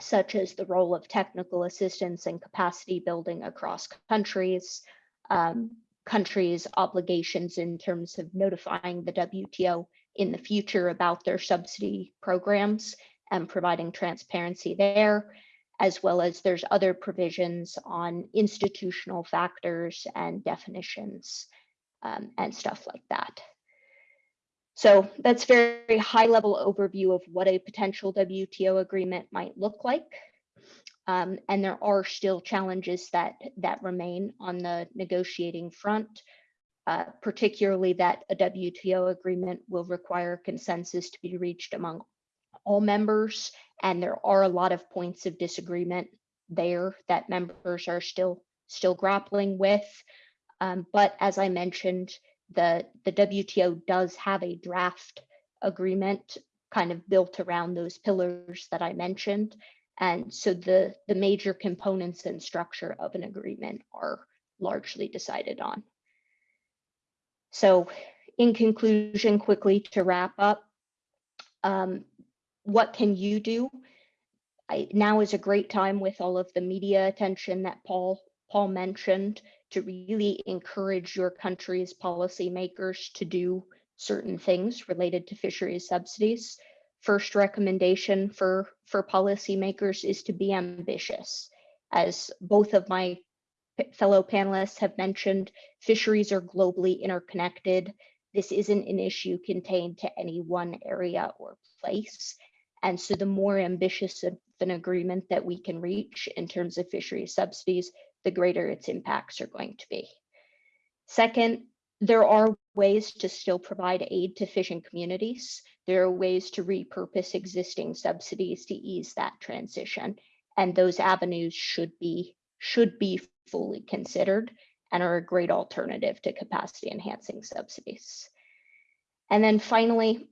such as the role of technical assistance and capacity building across countries, um, countries' obligations in terms of notifying the WTO in the future about their subsidy programs and providing transparency there, as well as there's other provisions on institutional factors and definitions um, and stuff like that. So that's very high level overview of what a potential WTO agreement might look like. Um, and there are still challenges that, that remain on the negotiating front, uh, particularly that a WTO agreement will require consensus to be reached among all members. And there are a lot of points of disagreement there that members are still, still grappling with. Um, but as I mentioned, the, the WTO does have a draft agreement kind of built around those pillars that I mentioned. And so the, the major components and structure of an agreement are largely decided on. So in conclusion, quickly to wrap up, um, what can you do? I, now is a great time with all of the media attention that Paul Paul mentioned, to really encourage your country's policymakers to do certain things related to fisheries subsidies. First recommendation for, for policymakers is to be ambitious. As both of my fellow panelists have mentioned, fisheries are globally interconnected. This isn't an issue contained to any one area or place. And so the more ambitious of an agreement that we can reach in terms of fisheries subsidies, the greater its impacts are going to be. Second, there are ways to still provide aid to fishing communities. There are ways to repurpose existing subsidies to ease that transition. And those avenues should be should be fully considered and are a great alternative to capacity enhancing subsidies. And then finally,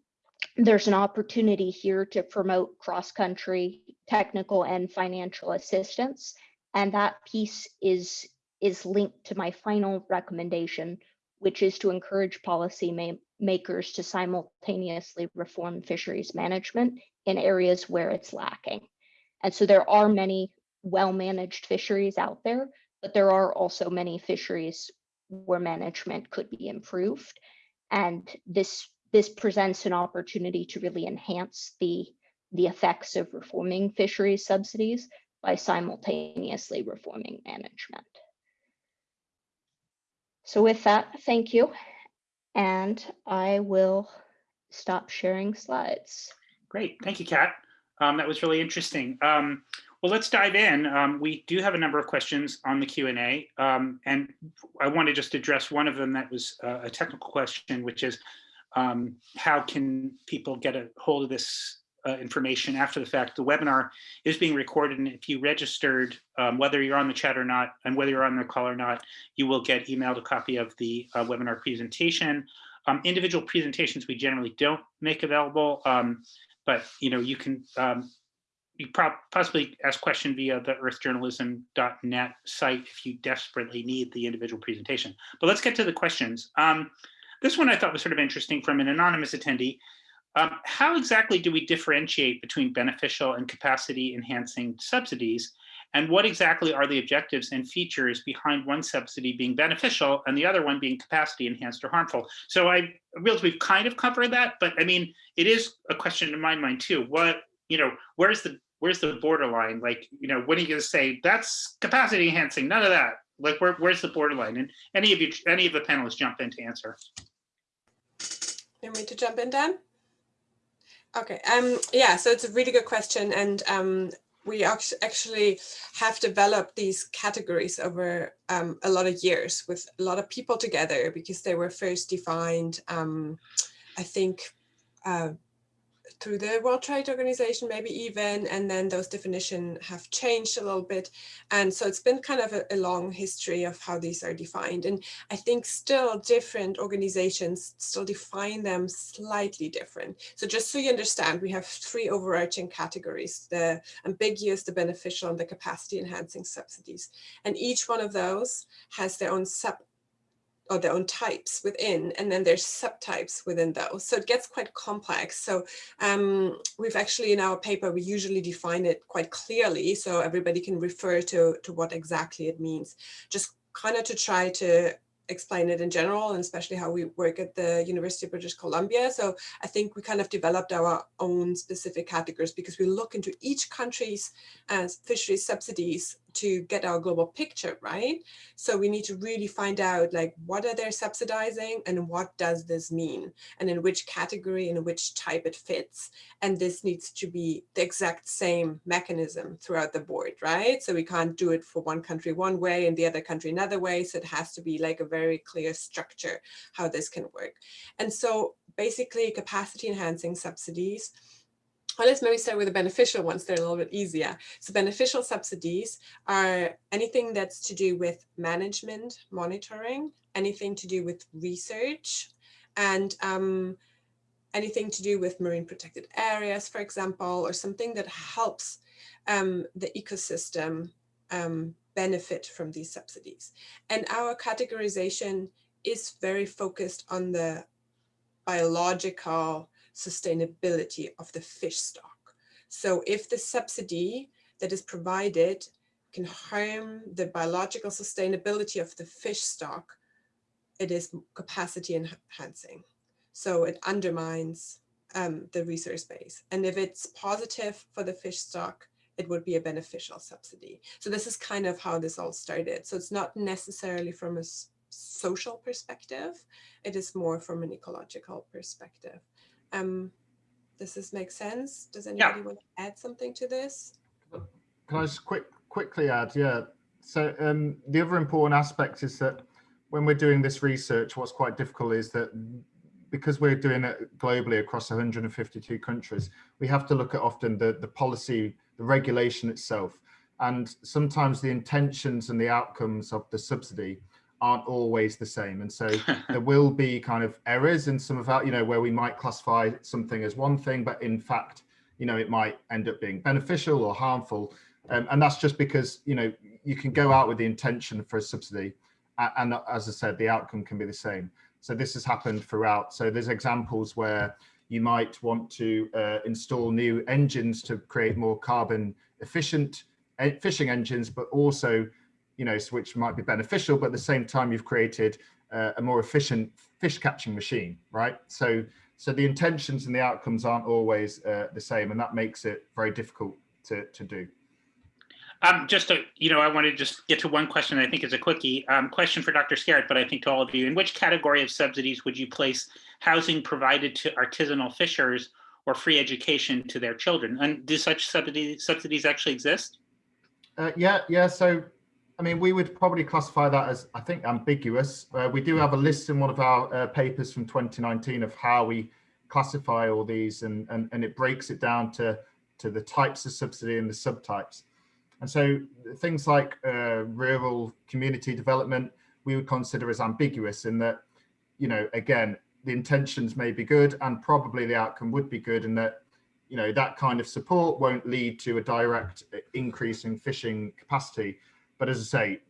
there's an opportunity here to promote cross-country technical and financial assistance. And that piece is, is linked to my final recommendation, which is to encourage policy ma- makers to simultaneously reform fisheries management in areas where it's lacking. And so there are many well-managed fisheries out there, but there are also many fisheries where management could be improved. And this this presents an opportunity to really enhance the the effects of reforming fisheries subsidies by simultaneously reforming management. So with that, thank you. And I will stop sharing slides. Great, thank you, Kat. Um, that was really interesting. Um, well, let's dive in. Um, we do have a number of questions on the Q&A, um, and I want to just address one of them that was uh, a technical question, which is um, how can people get a hold of this uh, information after the fact? The webinar is being recorded, and if you registered, um, whether you're on the chat or not, and whether you're on the call or not, you will get emailed a copy of the uh, webinar presentation. Um, individual presentations we generally don't make available, um, but you know you can um, you possibly ask question via the earthjournalism.net site if you desperately need the individual presentation. But let's get to the questions. Um, this one I thought was sort of interesting from an anonymous attendee. Um, how exactly do we differentiate between beneficial and capacity enhancing subsidies? And what exactly are the objectives and features behind one subsidy being beneficial and the other one being capacity enhanced or harmful? So I realize we've kind of covered that, but I mean, it is a question in my mind too. What, you know, where's the where's the borderline? Like, you know, when are you going to say that's capacity enhancing? None of that. Like, where, where's the borderline? And any of you, any of the panelists jump in to answer. You want me to jump in, Dan? Okay. Um. Yeah. So it's a really good question, and um, we actually have developed these categories over um, a lot of years with a lot of people together because they were first defined. Um, I think uh, through the World Trade Organization, maybe even, and then those definitions have changed a little bit. And so it's been kind of a, a, long history of how these are defined. And I think still different organizations still define them slightly different. So just so you understand, we have three overarching categories, the ambiguous, the beneficial, and the capacity enhancing subsidies. And each one of those has their own sub or their own types within, and then there's subtypes within those. So it gets quite complex. So um, we've actually in our paper, we usually define it quite clearly so everybody can refer to, to what exactly it means. Just kind of to try to explain it in general and especially how we work at the University of British Columbia. So I think we kind of developed our own specific categories because we look into each country's uh, fisheries subsidies to get our global picture, right? So we need to really find out like, what are they subsidizing and what does this mean? And in which category and which type it fits. And this needs to be the exact same mechanism throughout the board, right? So we can't do it for one country one way and the other country another way. So it has to be like a very clear structure how this can work. And so basically capacity enhancing subsidies well, let's maybe start with the beneficial ones. They're a little bit easier. So beneficial subsidies are anything that's to do with management, monitoring, anything to do with research, and um, anything to do with marine protected areas, for example, or something that helps um, the ecosystem um, benefit from these subsidies. And our categorization is very focused on the biological sustainability of the fish stock. So if the subsidy that is provided can harm the biological sustainability of the fish stock, it is capacity enhancing. So it undermines um, the resource base. And if it's positive for the fish stock, it would be a beneficial subsidy. So this is kind of how this all started. So it's not necessarily from a social perspective, it is more from an ecological perspective. Um, does this make sense? Does anybody want to add something to this? Can I just quick quickly add? Yeah. So um, the other important aspect is that when we're doing this research, what's quite difficult is that because we're doing it globally across 152 countries, we have to look at often the, the policy, the regulation itself. And sometimes the intentions and the outcomes of the subsidy aren't always the same. And so there will be kind of errors in some of that, you know, where we might classify something as one thing, but in fact, you know, it might end up being beneficial or harmful. Um, and that's just because, you know, you can go out with the intention for a subsidy. And, and as I said, the outcome can be the same. So this has happened throughout. So there's examples where you might want to uh, install new engines to create more carbon efficient fishing engines, but also, you know, which might be beneficial, but at the same time, you've created uh, a more efficient fish catching machine, right? So, so the intentions and the outcomes aren't always uh, the same, and that makes it very difficult to, to do. Um, just to, you know, I want to just get to one question I think is a quickie. Um, question for Dr. Skerritt, but I think to all of you. In which category of subsidies would you place housing provided to artisanal fishers or free education to their children? And do such subsidies, subsidies actually exist? Uh, yeah, yeah. So, I mean, we would probably classify that as, I think, ambiguous. Uh, we do have a list in one of our uh, papers from 2019 of how we classify all these and, and, and it breaks it down to, to the types of subsidy and the subtypes. And so things like uh, rural community development, we would consider as ambiguous in that, you know, again, the intentions may be good and probably the outcome would be good and that, you know, that kind of support won't lead to a direct increase in fishing capacity. But as I say,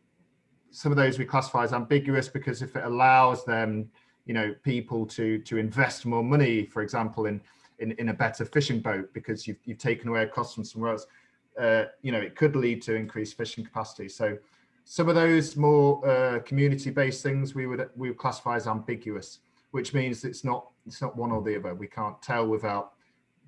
some of those we classify as ambiguous because if it allows them, you know, people to to invest more money, for example, in in, in a better fishing boat because you've, you've taken away a cost from somewhere else, uh, you know, it could lead to increased fishing capacity. So some of those more uh, community-based things we would we would classify as ambiguous, which means it's not it's not one or the other. We can't tell without,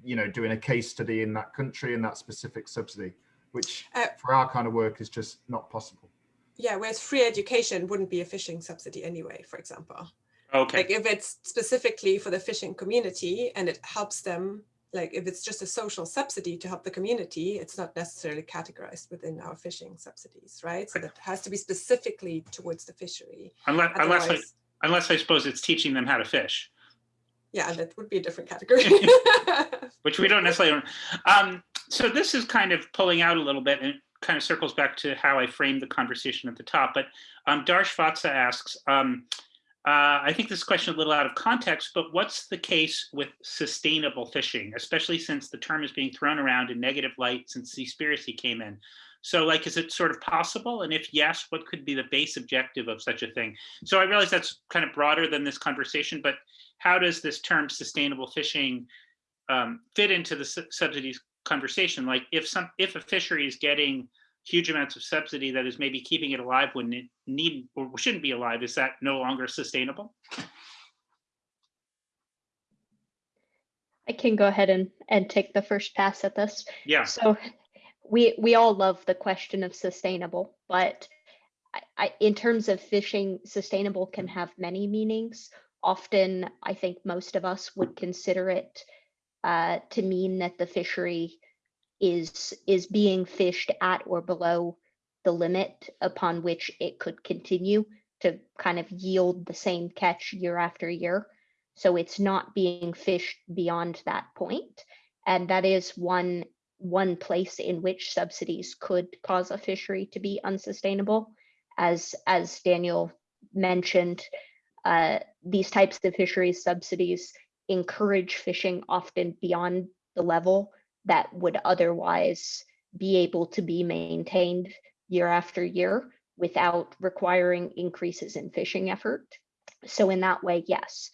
you know, doing a case study in that country and that specific subsidy, which uh, for our kind of work is just not possible. Yeah, whereas free education wouldn't be a fishing subsidy anyway, for example. Okay. Like if it's specifically for the fishing community and it helps them like if it's just a social subsidy to help the community, it's not necessarily categorized within our fishing subsidies, right? So that has to be specifically towards the fishery. Unless, unless, I, unless I suppose it's teaching them how to fish, Yeah, that would be a different category. which we don't necessarily. Um, so this is kind of pulling out a little bit and kind of circles back to how I framed the conversation at the top. But um, Darsh Vatsa asks, um, uh, I think this question is a little out of context, but what's the case with sustainable fishing, especially since the term is being thrown around in negative light since Seaspiracy came in? So like, is it sort of possible? And if yes, what could be the base objective of such a thing? So I realize that's kind of broader than this conversation, but how does this term sustainable fishing um, fit into the subsidies conversation? Like if some, if a fishery is getting huge amounts of subsidy that is maybe keeping it alive when it need or shouldn't be alive, is that no longer sustainable? I can go ahead and, and take the first pass at this. Yeah, So we we all love the question of sustainable, but I, I, in terms of fishing, sustainable can have many meanings. Often, I think most of us would consider it uh, to mean that the fishery is is being fished at or below the limit upon which it could continue to kind of yield the same catch year after year. So it's not being fished beyond that point, and that is one one place in which subsidies could cause a fishery to be unsustainable. As as Daniel mentioned, uh, these types of fisheries subsidies encourage fishing often beyond the level that would otherwise be able to be maintained year after year without requiring increases in fishing effort. So in that way, yes,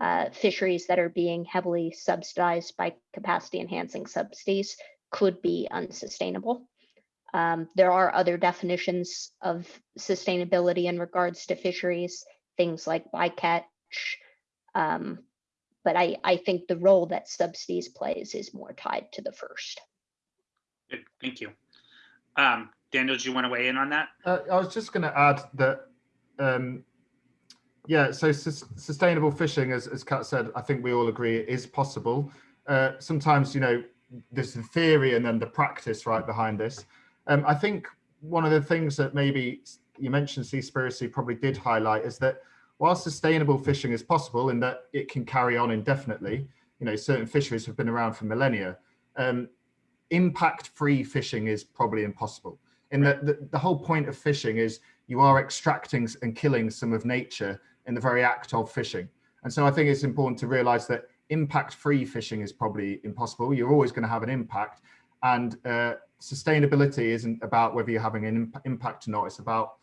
uh, fisheries that are being heavily subsidized by capacity enhancing subsidies could be unsustainable. Um, there are other definitions of sustainability in regards to fisheries, things like bycatch. Um, but I, I think the role that subsidies plays is more tied to the first. Good, thank you. Um, Daniel, do you want to weigh in on that? Uh, I was just going to add that, um, yeah, so sus sustainable fishing, as, as Kat said, I think we all agree it is possible. Uh, sometimes, you know, there's the theory and then the practice right behind this. Um, I think one of the things that maybe you mentioned Seaspiracy probably did highlight is that while sustainable fishing is possible in that it can carry on indefinitely, you know, certain fisheries have been around for millennia, um, impact-free fishing is probably impossible. In that the, the whole point of fishing is you are extracting and killing some of nature in the very act of fishing. And so I think it's important to realize that impact-free fishing is probably impossible. You're always going to have an impact. And uh, sustainability isn't about whether you're having an imp impact or not. It's about,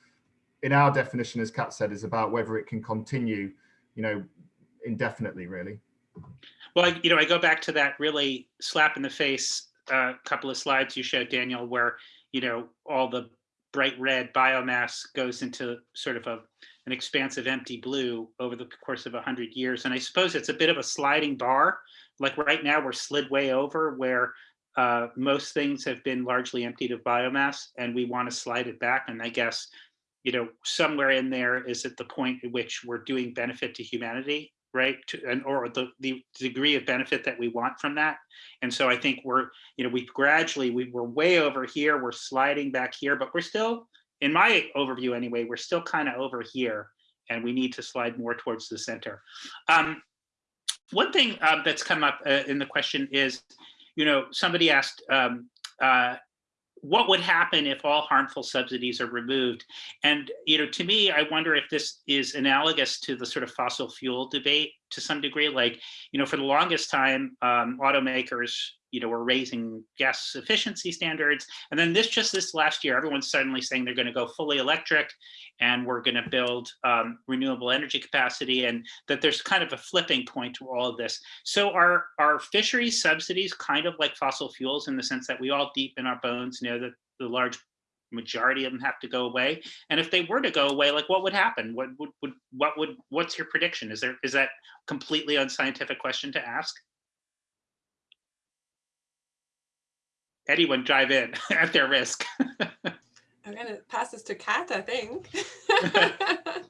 in our definition, as Kat said, is about whether it can continue, you know, indefinitely, really. Well, you know, I go back to that really slap in the face uh, couple of slides you showed, Daniel, where, you know, all the bright red biomass goes into sort of a, an expansive empty blue over the course of 100 years. And I suppose it's a bit of a sliding bar. Like right now, we're slid way over where uh, most things have been largely emptied of biomass and we want to slide it back. And I guess, you know, somewhere in there is at the point at which we're doing benefit to humanity, right? To, and or the, the degree of benefit that we want from that. And so I think we're, you know, we gradually, we were way over here, we're sliding back here, but we're still, in my overview anyway, we're still kind of over here and we need to slide more towards the center. Um, one thing uh, that's come up uh, in the question is, you know, somebody asked, um, uh, what would happen if all harmful subsidies are removed? And, you know, to me, I wonder if this is analogous to the sort of fossil fuel debate to some degree, like, you know, for the longest time, um, automakers, you know, were raising gas efficiency standards. And then this just this last year, everyone's suddenly saying they're going to go fully electric and we're going to build um, renewable energy capacity and that there's kind of a flipping point to all of this. So are, are fisheries subsidies kind of like fossil fuels in the sense that we all deep in our bones know that the large majority of them have to go away. And if they were to go away like what would happen? What would, would what would what's your prediction? Is there is that completely unscientific question to ask? Anyone dive in at their risk. I'm gonna pass this to Kat, I think.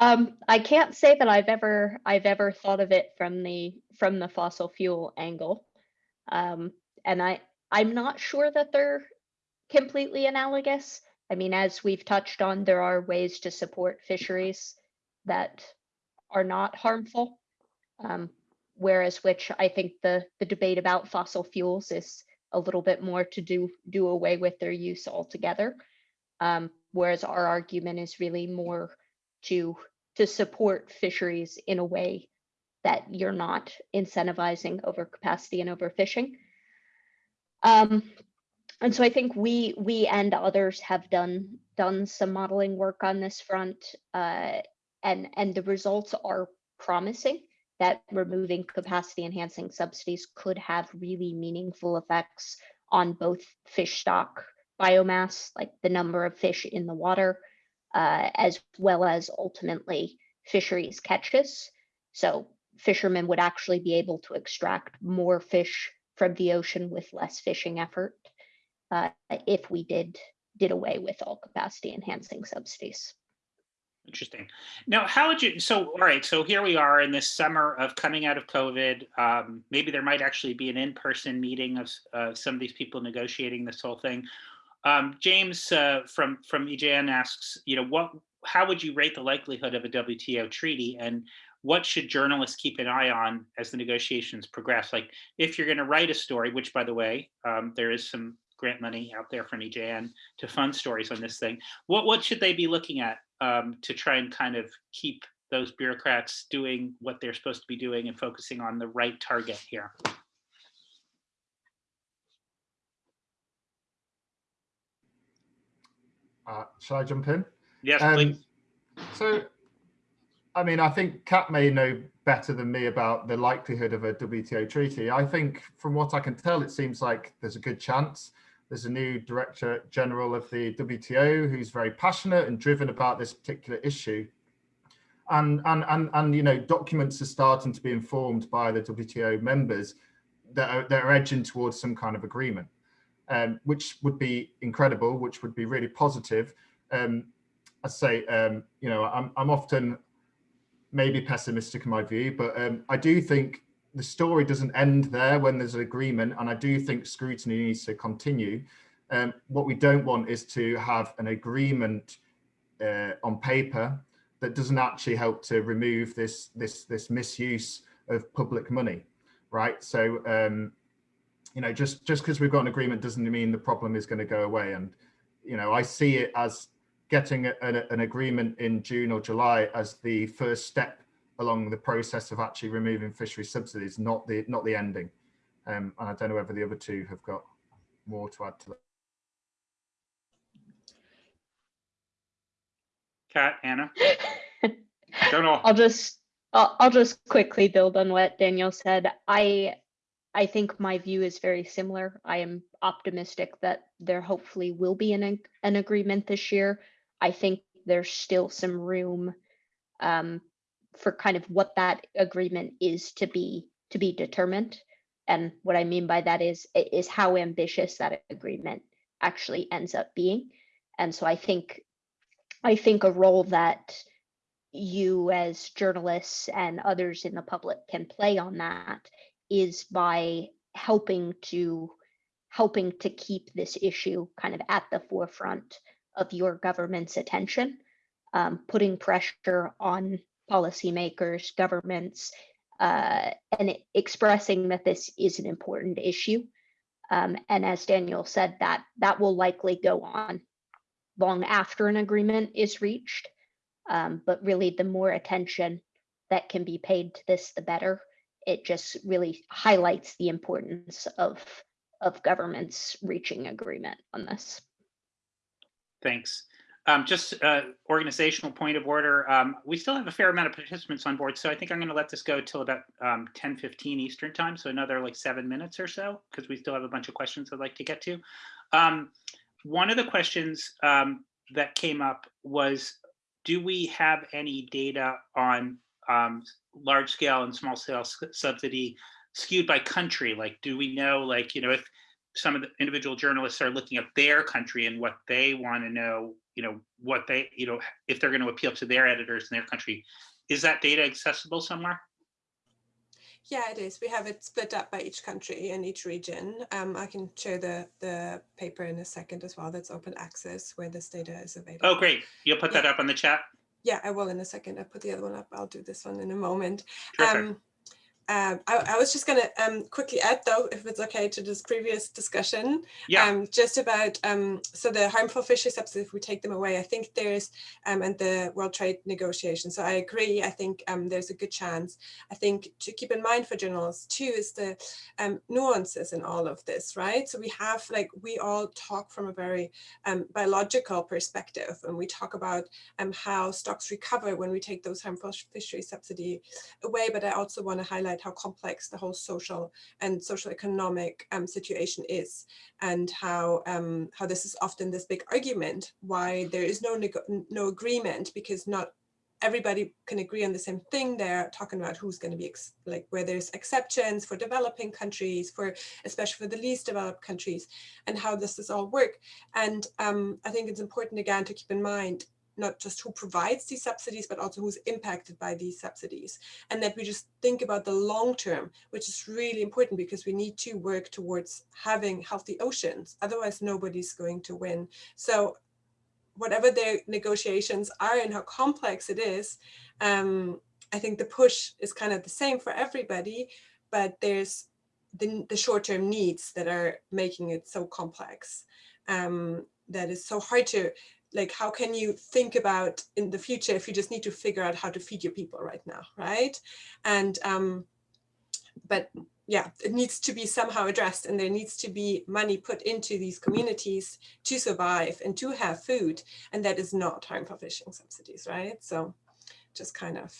Um, I can't say that I've ever I've ever thought of it from the from the fossil fuel angle, um, and I I'm not sure that they're completely analogous. I mean, as we've touched on, there are ways to support fisheries that are not harmful. Um, whereas which I think the the debate about fossil fuels is a little bit more to do do away with their use altogether. Um, whereas our argument is really more to to support fisheries in a way that you're not incentivizing overcapacity and overfishing. Um, and so I think we we and others have done done some modeling work on this front, uh, and and the results are promising that removing capacity enhancing subsidies could have really meaningful effects on both fish stock biomass, like the number of fish in the water, uh, as well as ultimately fisheries catches. So fishermen would actually be able to extract more fish from the ocean with less fishing effort uh, if we did did away with all capacity enhancing subsidies. Interesting. Now, how would you, so, all right, so here we are in this summer of coming out of COVID. Um, maybe there might actually be an in-person meeting of uh, some of these people negotiating this whole thing. Um, James uh, from, from EJN asks, you know, what, how would you rate the likelihood of a WTO treaty and what should journalists keep an eye on as the negotiations progress? Like if you're gonna write a story, which by the way, um, there is some grant money out there from EJN to fund stories on this thing. What, what should they be looking at um, to try and kind of keep those bureaucrats doing what they're supposed to be doing and focusing on the right target here. Uh, shall I jump in? Yes, Um, please. So, I mean, I think Kat may know better than me about the likelihood of a WTO treaty. I think from what I can tell, it seems like there's a good chance. There's a new Director General of the WTO who's very passionate and driven about this particular issue. And, and, and, and you know, documents are starting to be informed by the WTO members that are, that are edging towards some kind of agreement, um, which would be incredible, which would be really positive. Um, I say, um, you know, I'm, I'm often maybe pessimistic in my view, but um, I do think the story doesn't end there when there's an agreement, and I do think scrutiny needs to continue. Um, what we don't want is to have an agreement uh, on paper that doesn't actually help to remove this this this misuse of public money, right? So, um, you know, just just because we've got an agreement doesn't mean the problem is going to go away. And you know, I see it as getting a, an agreement in June or July as the first step along the process of actually removing fishery subsidies, not the not the ending. Um, and I don't know whether the other two have got more to add to that. Kat, Anna, don't know. I'll just I'll, I'll just quickly build on what Daniel said. I I think my view is very similar. I am optimistic that there hopefully will be an an agreement this year. I think there's still some room um, for kind of what that agreement is to be to be determined. And what I mean by that is is how ambitious that agreement actually ends up being. And so I think I think a role that you as journalists and others in the public can play on that is by helping to helping to keep this issue kind of at the forefront of your government's attention, um, putting pressure on policymakers, governments, uh, and expressing that this is an important issue. Um, and as Daniel said, that that will likely go on long after an agreement is reached. Um, but really, the more attention that can be paid to this, the better. It just really highlights the importance of of governments reaching agreement on this. Thanks. Um, just uh, organizational point of order. Um, we still have a fair amount of participants on board, so I think I'm going to let this go till about um, 10, 15 Eastern time, so another like seven minutes or so, because we still have a bunch of questions I'd like to get to. Um, one of the questions um, that came up was, do we have any data on um, large scale and small scale subsidy skewed by country? Like, do we know, like, you know, if some of the individual journalists are looking at their country and what they want to know, you know, what they, you know, if they're going to appeal to their editors in their country, is that data accessible somewhere? Yeah, it is. We have it split up by each country and each region. Um, I can show the, the paper in a second as well. That's open access where this data is available. Oh, great. You'll put that up on the chat? Yeah, I will in a second. I put the other one up. I'll do this one in a moment. Terrific. Um, um, I, I, was just going to um, quickly add, though, if it's okay, to this previous discussion, yeah. um, just about um, so the harmful fishery subsidies, if we take them away, I think there's um, and the World Trade negotiations. So I agree. I think um, there's a good chance. I think to keep in mind for journalists too is the nuances in all of this, right? So we have like we all talk from a very biological perspective, and we talk about how stocks recover when we take those harmful fishery subsidy away. But I also want to highlight how complex the whole social and social economic um, situation is and how um, how this is often this big argument why there is no no agreement because not everybody can agree on the same thing. They're talking about who's going to be like where there's exceptions for developing countries, for especially for the least developed countries, and how this does all work. And um, I think it's important again to keep in mind not just who provides these subsidies, but also who's impacted by these subsidies. And that we just think about the long term, which is really important because we need to work towards having healthy oceans. Otherwise, nobody's going to win. So whatever their negotiations are and how complex it is, um, I think the push is kind of the same for everybody, but there's the, the short-term needs that are making it so complex. Um, that is so hard to like how can you think about in the future if you just need to figure out how to feed your people right now right and um but yeah it needs to be somehow addressed and there needs to be money put into these communities to survive and to have food and that is not harmful fishing subsidies right so just kind of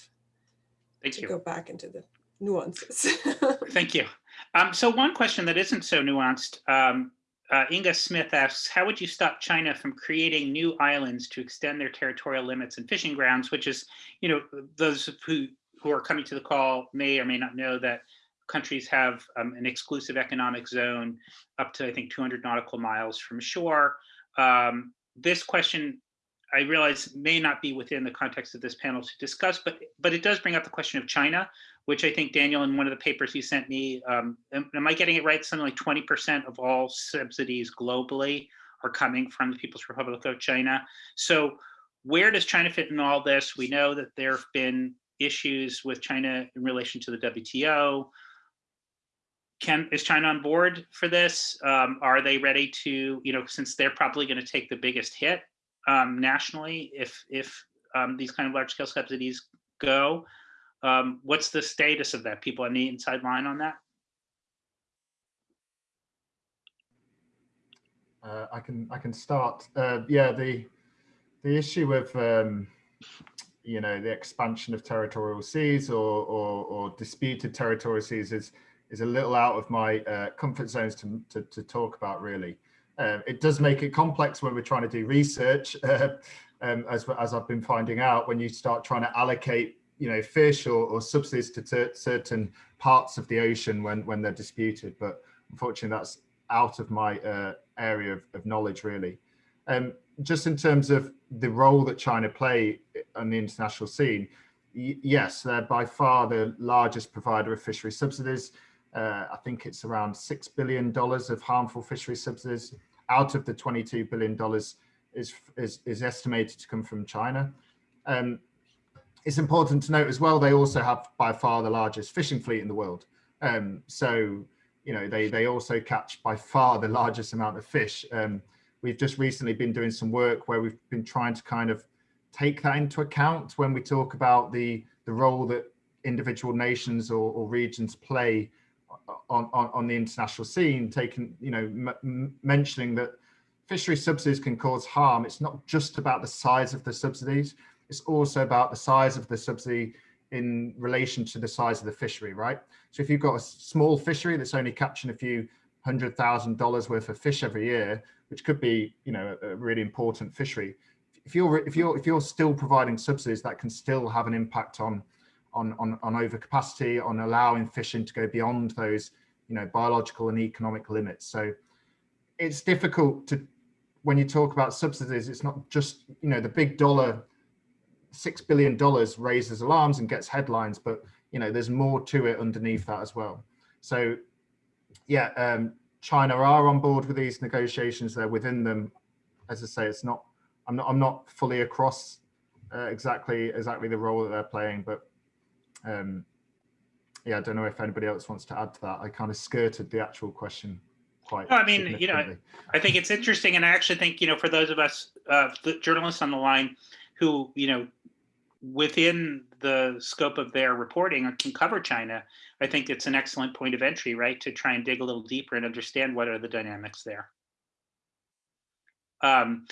Thank to you. go back into the nuances Thank you. Um, so one question that isn't so nuanced, um, uh, Inga Smith asks, how would you stop China from creating new islands to extend their territorial limits and fishing grounds, which is, you know, those who, who are coming to the call may or may not know that countries have um, an exclusive economic zone up to, I think, 200 nautical miles from shore. Um, this question, I realize may not be within the context of this panel to discuss, but, but it does bring up the question of China, which I think Daniel, in one of the papers you sent me, um, am, am I getting it right? Something like 20% of all subsidies globally are coming from the People's Republic of China. So where does China fit in all this? We know that there have been issues with China in relation to the WTO. Can, is China on board for this? Um, are they ready to, you know, since they're probably going to take the biggest hit um, nationally if if um, these kind of large scale subsidies go? Um, what's the status of that? People on the inside line on that? Uh, I can I can start. Uh, yeah, the the issue of um, you know the expansion of territorial seas or, or, or disputed territorial seas is is a little out of my uh, comfort zones to, to, to talk about really. Uh, it does make it complex when we're trying to do research, uh, um, as, as I've been finding out, when you start trying to allocate you know, fish or, or subsidies to certain parts of the ocean when, when they're disputed. But unfortunately, that's out of my uh, area of, of, knowledge really. Um, just in terms of the role that China play on the international scene, yes, they're by far the largest provider of fishery subsidies. Uh, I think it's around $6 billion of harmful fishery subsidies out of the $22 billion is, is, is estimated to come from China. Um, it's important to note as well, they also have by far the largest fishing fleet in the world. Um, so, you know, they, they also catch by far the largest amount of fish. Um, we've just recently been doing some work where we've been trying to kind of take that into account when we talk about the, the role that individual nations or, or regions play on, on, on the international scene, taking, you know, mentioning that fishery subsidies can cause harm. It's not just about the size of the subsidies. It's also about the size of the subsidy in relation to the size of the fishery, right? So if you've got a small fishery that's only catching a few hundred thousand dollars worth of fish every year, which could be, you know, a really important fishery. If you're if you're if you're still providing subsidies, that can still have an impact on on, on, on overcapacity, on allowing fishing to go beyond those, you know, biological and economic limits. So it's difficult to, when you talk about subsidies, it's not just, you know, the big dollar, $6 billion raises alarms and gets headlines, but, you know, there's more to it underneath that as well. So yeah, um, China are on board with these negotiations. They're within them. As I say, it's not, I'm not, I'm not fully across uh, exactly, exactly the role that they're playing, but um, yeah, I don't know if anybody else wants to add to that. I kind of skirted the actual question quite. No, I mean, you know, I think it's interesting, and I actually think you know, for those of us uh, journalists on the line who you know, within the scope of their reporting can cover China, I think it's an excellent point of entry, right, to try and dig a little deeper and understand what are the dynamics there. Um,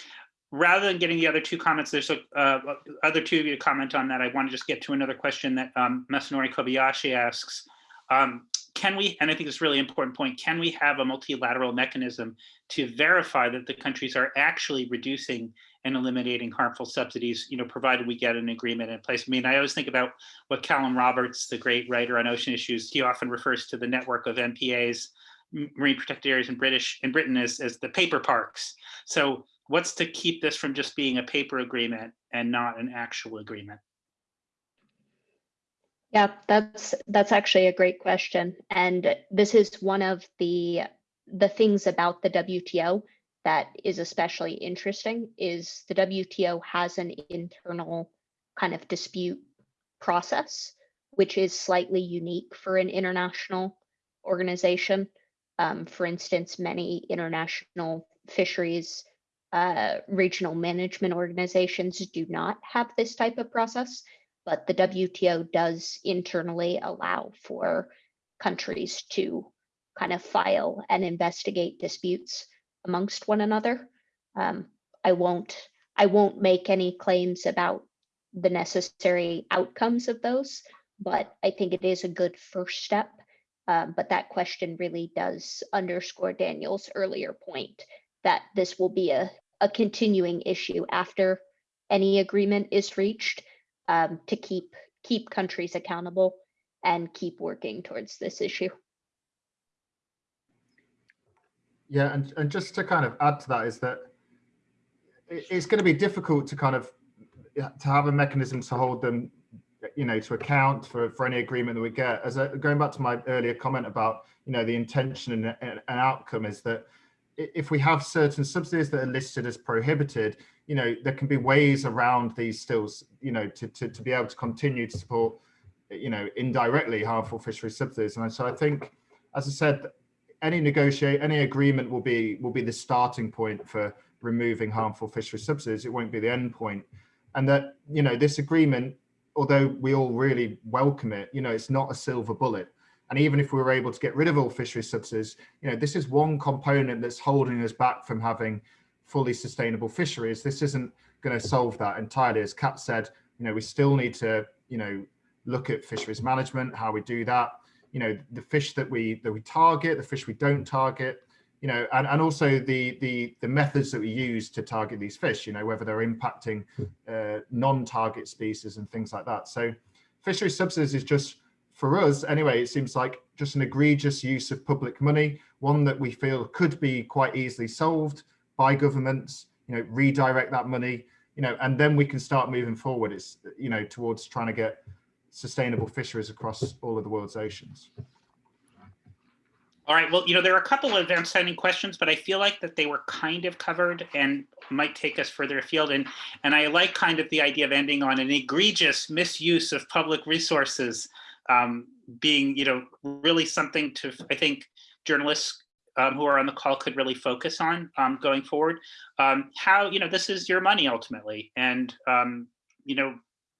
rather than getting the other two comments, there's a, uh, other two of you to comment on that. I want to just get to another question that um, Masanori Kobayashi asks. Um, can we, and I think it's a really important point, can we have a multilateral mechanism to verify that the countries are actually reducing and eliminating harmful subsidies, you know, provided we get an agreement in place. I mean, I always think about what Callum Roberts, the great writer on ocean issues, he often refers to the network of MPAs, marine protected areas in British in Britain as, as the paper parks. So what's to keep this from just being a paper agreement and not an actual agreement? Yeah, that's that's actually a great question. And this is one of the the things about the WTO that is especially interesting is the WTO has an internal kind of dispute process, which is slightly unique for an international organization. Um, for instance, many international fisheries uh, regional management organizations do not have this type of process, but the WTO does internally allow for countries to kind of file and investigate disputes amongst one another. Um, I won't I won't make any claims about the necessary outcomes of those, but I think it is a good first step Um, but that question really does underscore Daniel's earlier point that this will be a, a continuing issue after any agreement is reached um, to keep keep countries accountable and keep working towards this issue. Yeah, and, and just to kind of add to that is that it's going to be difficult to kind of to have a mechanism to hold them, you know, to account for, for any agreement that we get. As a, going back to my earlier comment about, you know, the intention and, and outcome is that if we have certain subsidies that are listed as prohibited, you know, there can be ways around these stills, you know, to, to, to be able to continue to support, you know, indirectly harmful fishery subsidies. And so I think, as I said, any negotiate any agreement will be will be the starting point for removing harmful fishery subsidies. It won't be the end point. And that you know this agreement although we all really welcome it you know it's not a silver bullet. And even if we were able to get rid of all fishery subsidies you know this is one component that's holding us back from having fully sustainable fisheries. This isn't going to solve that entirely. As kat said you know we still need to you know look at fisheries management how we do that you know the fish that we that we target the fish we don't target you know and, and also the the the methods that we use to target these fish you know whether they're impacting uh, non-target species and things like that. So fishery subsidies is just for us anyway it seems like just an egregious use of public money one that we feel could be quite easily solved by governments you know redirect that money you know and then we can start moving forward. It's you know towards trying to get sustainable fisheries across all of the world's oceans. All right, well, you know, there are a couple of outstanding questions, but I feel like that they were kind of covered and might take us further afield. And, and I like kind of the idea of ending on an egregious misuse of public resources um, being, you know, really something to, I think, journalists um, who are on the call could really focus on um, going forward. Um, how, you know, this is your money ultimately. And, um, you know,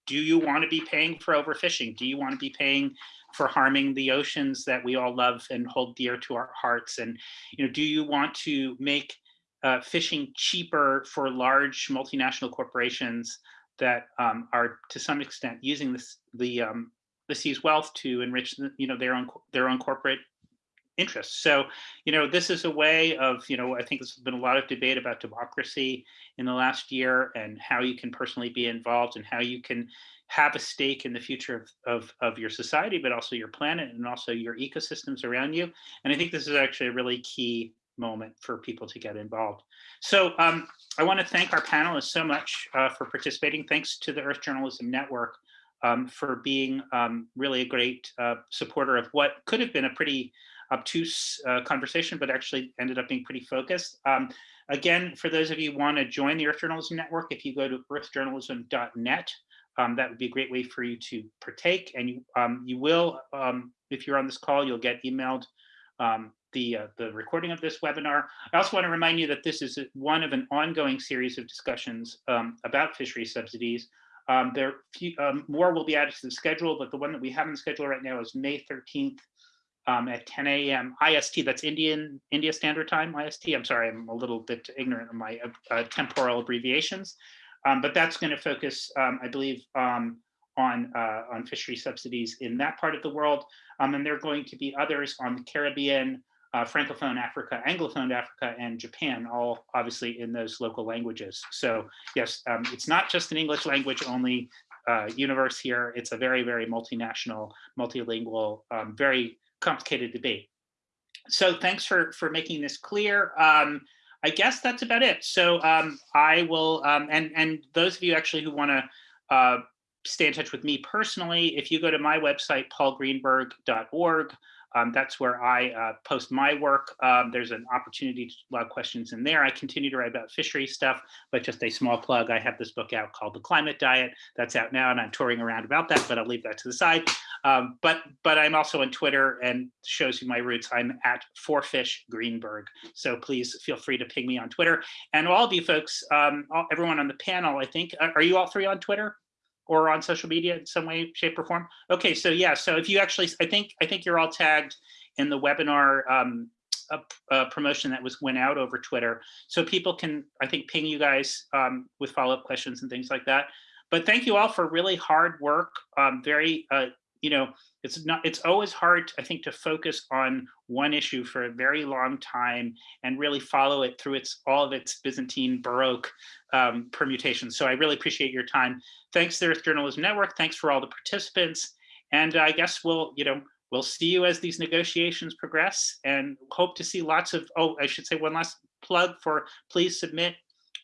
do you want to be paying for overfishing? Do you want to be paying for harming the oceans that we all love and hold dear to our hearts? And you know, do you want to make uh, fishing cheaper for large multinational corporations that um, are to some extent using this the um, the sea's wealth to enrich the, you know their own their own corporate interests. So, you know, this is a way of, you know, I think there's been a lot of debate about democracy in the last year and how you can personally be involved and how you can have a stake in the future of, of, of your society, but also your planet and also your ecosystems around you. And I think this is actually a really key moment for people to get involved. So um, I want to thank our panelists so much uh, for participating. Thanks to the Earth Journalism Network um, for being um, really a great uh, supporter of what could have been a pretty obtuse uh, conversation, but actually ended up being pretty focused. Um, again, for those of you who want to join the Earth Journalism Network, if you go to earthjournalism.net, um, that would be a great way for you to partake. And you, um, you will, um, if you're on this call, you'll get emailed um, the, uh, the recording of this webinar. I also want to remind you that this is one of an ongoing series of discussions um, about fishery subsidies. Um, there few, more will be added to the schedule, but the one that we have on the schedule right now is May 13th um, at 10 a.m. IST. That's Indian India Standard Time IST. I'm sorry, I'm a little bit ignorant of my uh, temporal abbreviations, um, but that's going to focus, um, I believe, on uh, on fishery subsidies in that part of the world, and there are going to be others on the Caribbean, uh, Francophone Africa, Anglophone Africa, and Japan, all obviously in those local languages. So yes, um, it's not just an English language only uh, universe here. It's a very, very multinational, multilingual, um, very complicated debate. So thanks for, for making this clear. Um, I guess that's about it. So um, I will, um, and, and those of you actually who wanna uh, stay in touch with me personally, if you go to my website, paulgreenberg.org, um, that's where I uh, post my work. Um, there's an opportunity to log questions in there. I continue to write about fishery stuff, but just a small plug. I have this book out called The Climate Diet. That's out now, and I'm touring around about that, but I'll leave that to the side. Um, but but I'm also on Twitter and shows you my roots. I'm at Forfish Greenberg. So please feel free to ping me on Twitter. And all of you folks, um, all, everyone on the panel, I think, are you all three on Twitter? Or on social media in some way, shape, or form? Okay, so yeah, so if you actually, I think I think you're all tagged in the webinar um, uh, promotion that was went out over Twitter, so people can I think ping you guys um, with follow up questions and things like that. But thank you all for really hard work, um, very uh, you know, it's not, it's always hard, I think, to focus on one issue for a very long time and really follow it through its, all of its Byzantine Baroque um, permutations. So I really appreciate your time. Thanks the Earth Journalism Network. Thanks for all the participants. And I guess we'll, you know, we'll see you as these negotiations progress and hope to see lots of, oh, I should say one last plug for please submit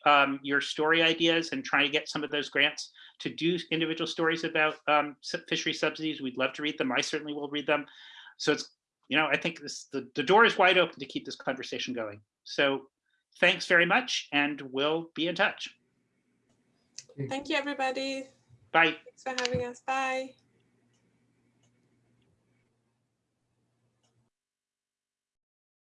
um, your story ideas and try to get some of those grants to do individual stories about um, fishery subsidies. We'd love to read them. I certainly will read them. So it's, you know, I think this, the, the door is wide open to keep this conversation going. So thanks very much and we'll be in touch. Thank you, everybody. Bye. Thanks for having us. Bye.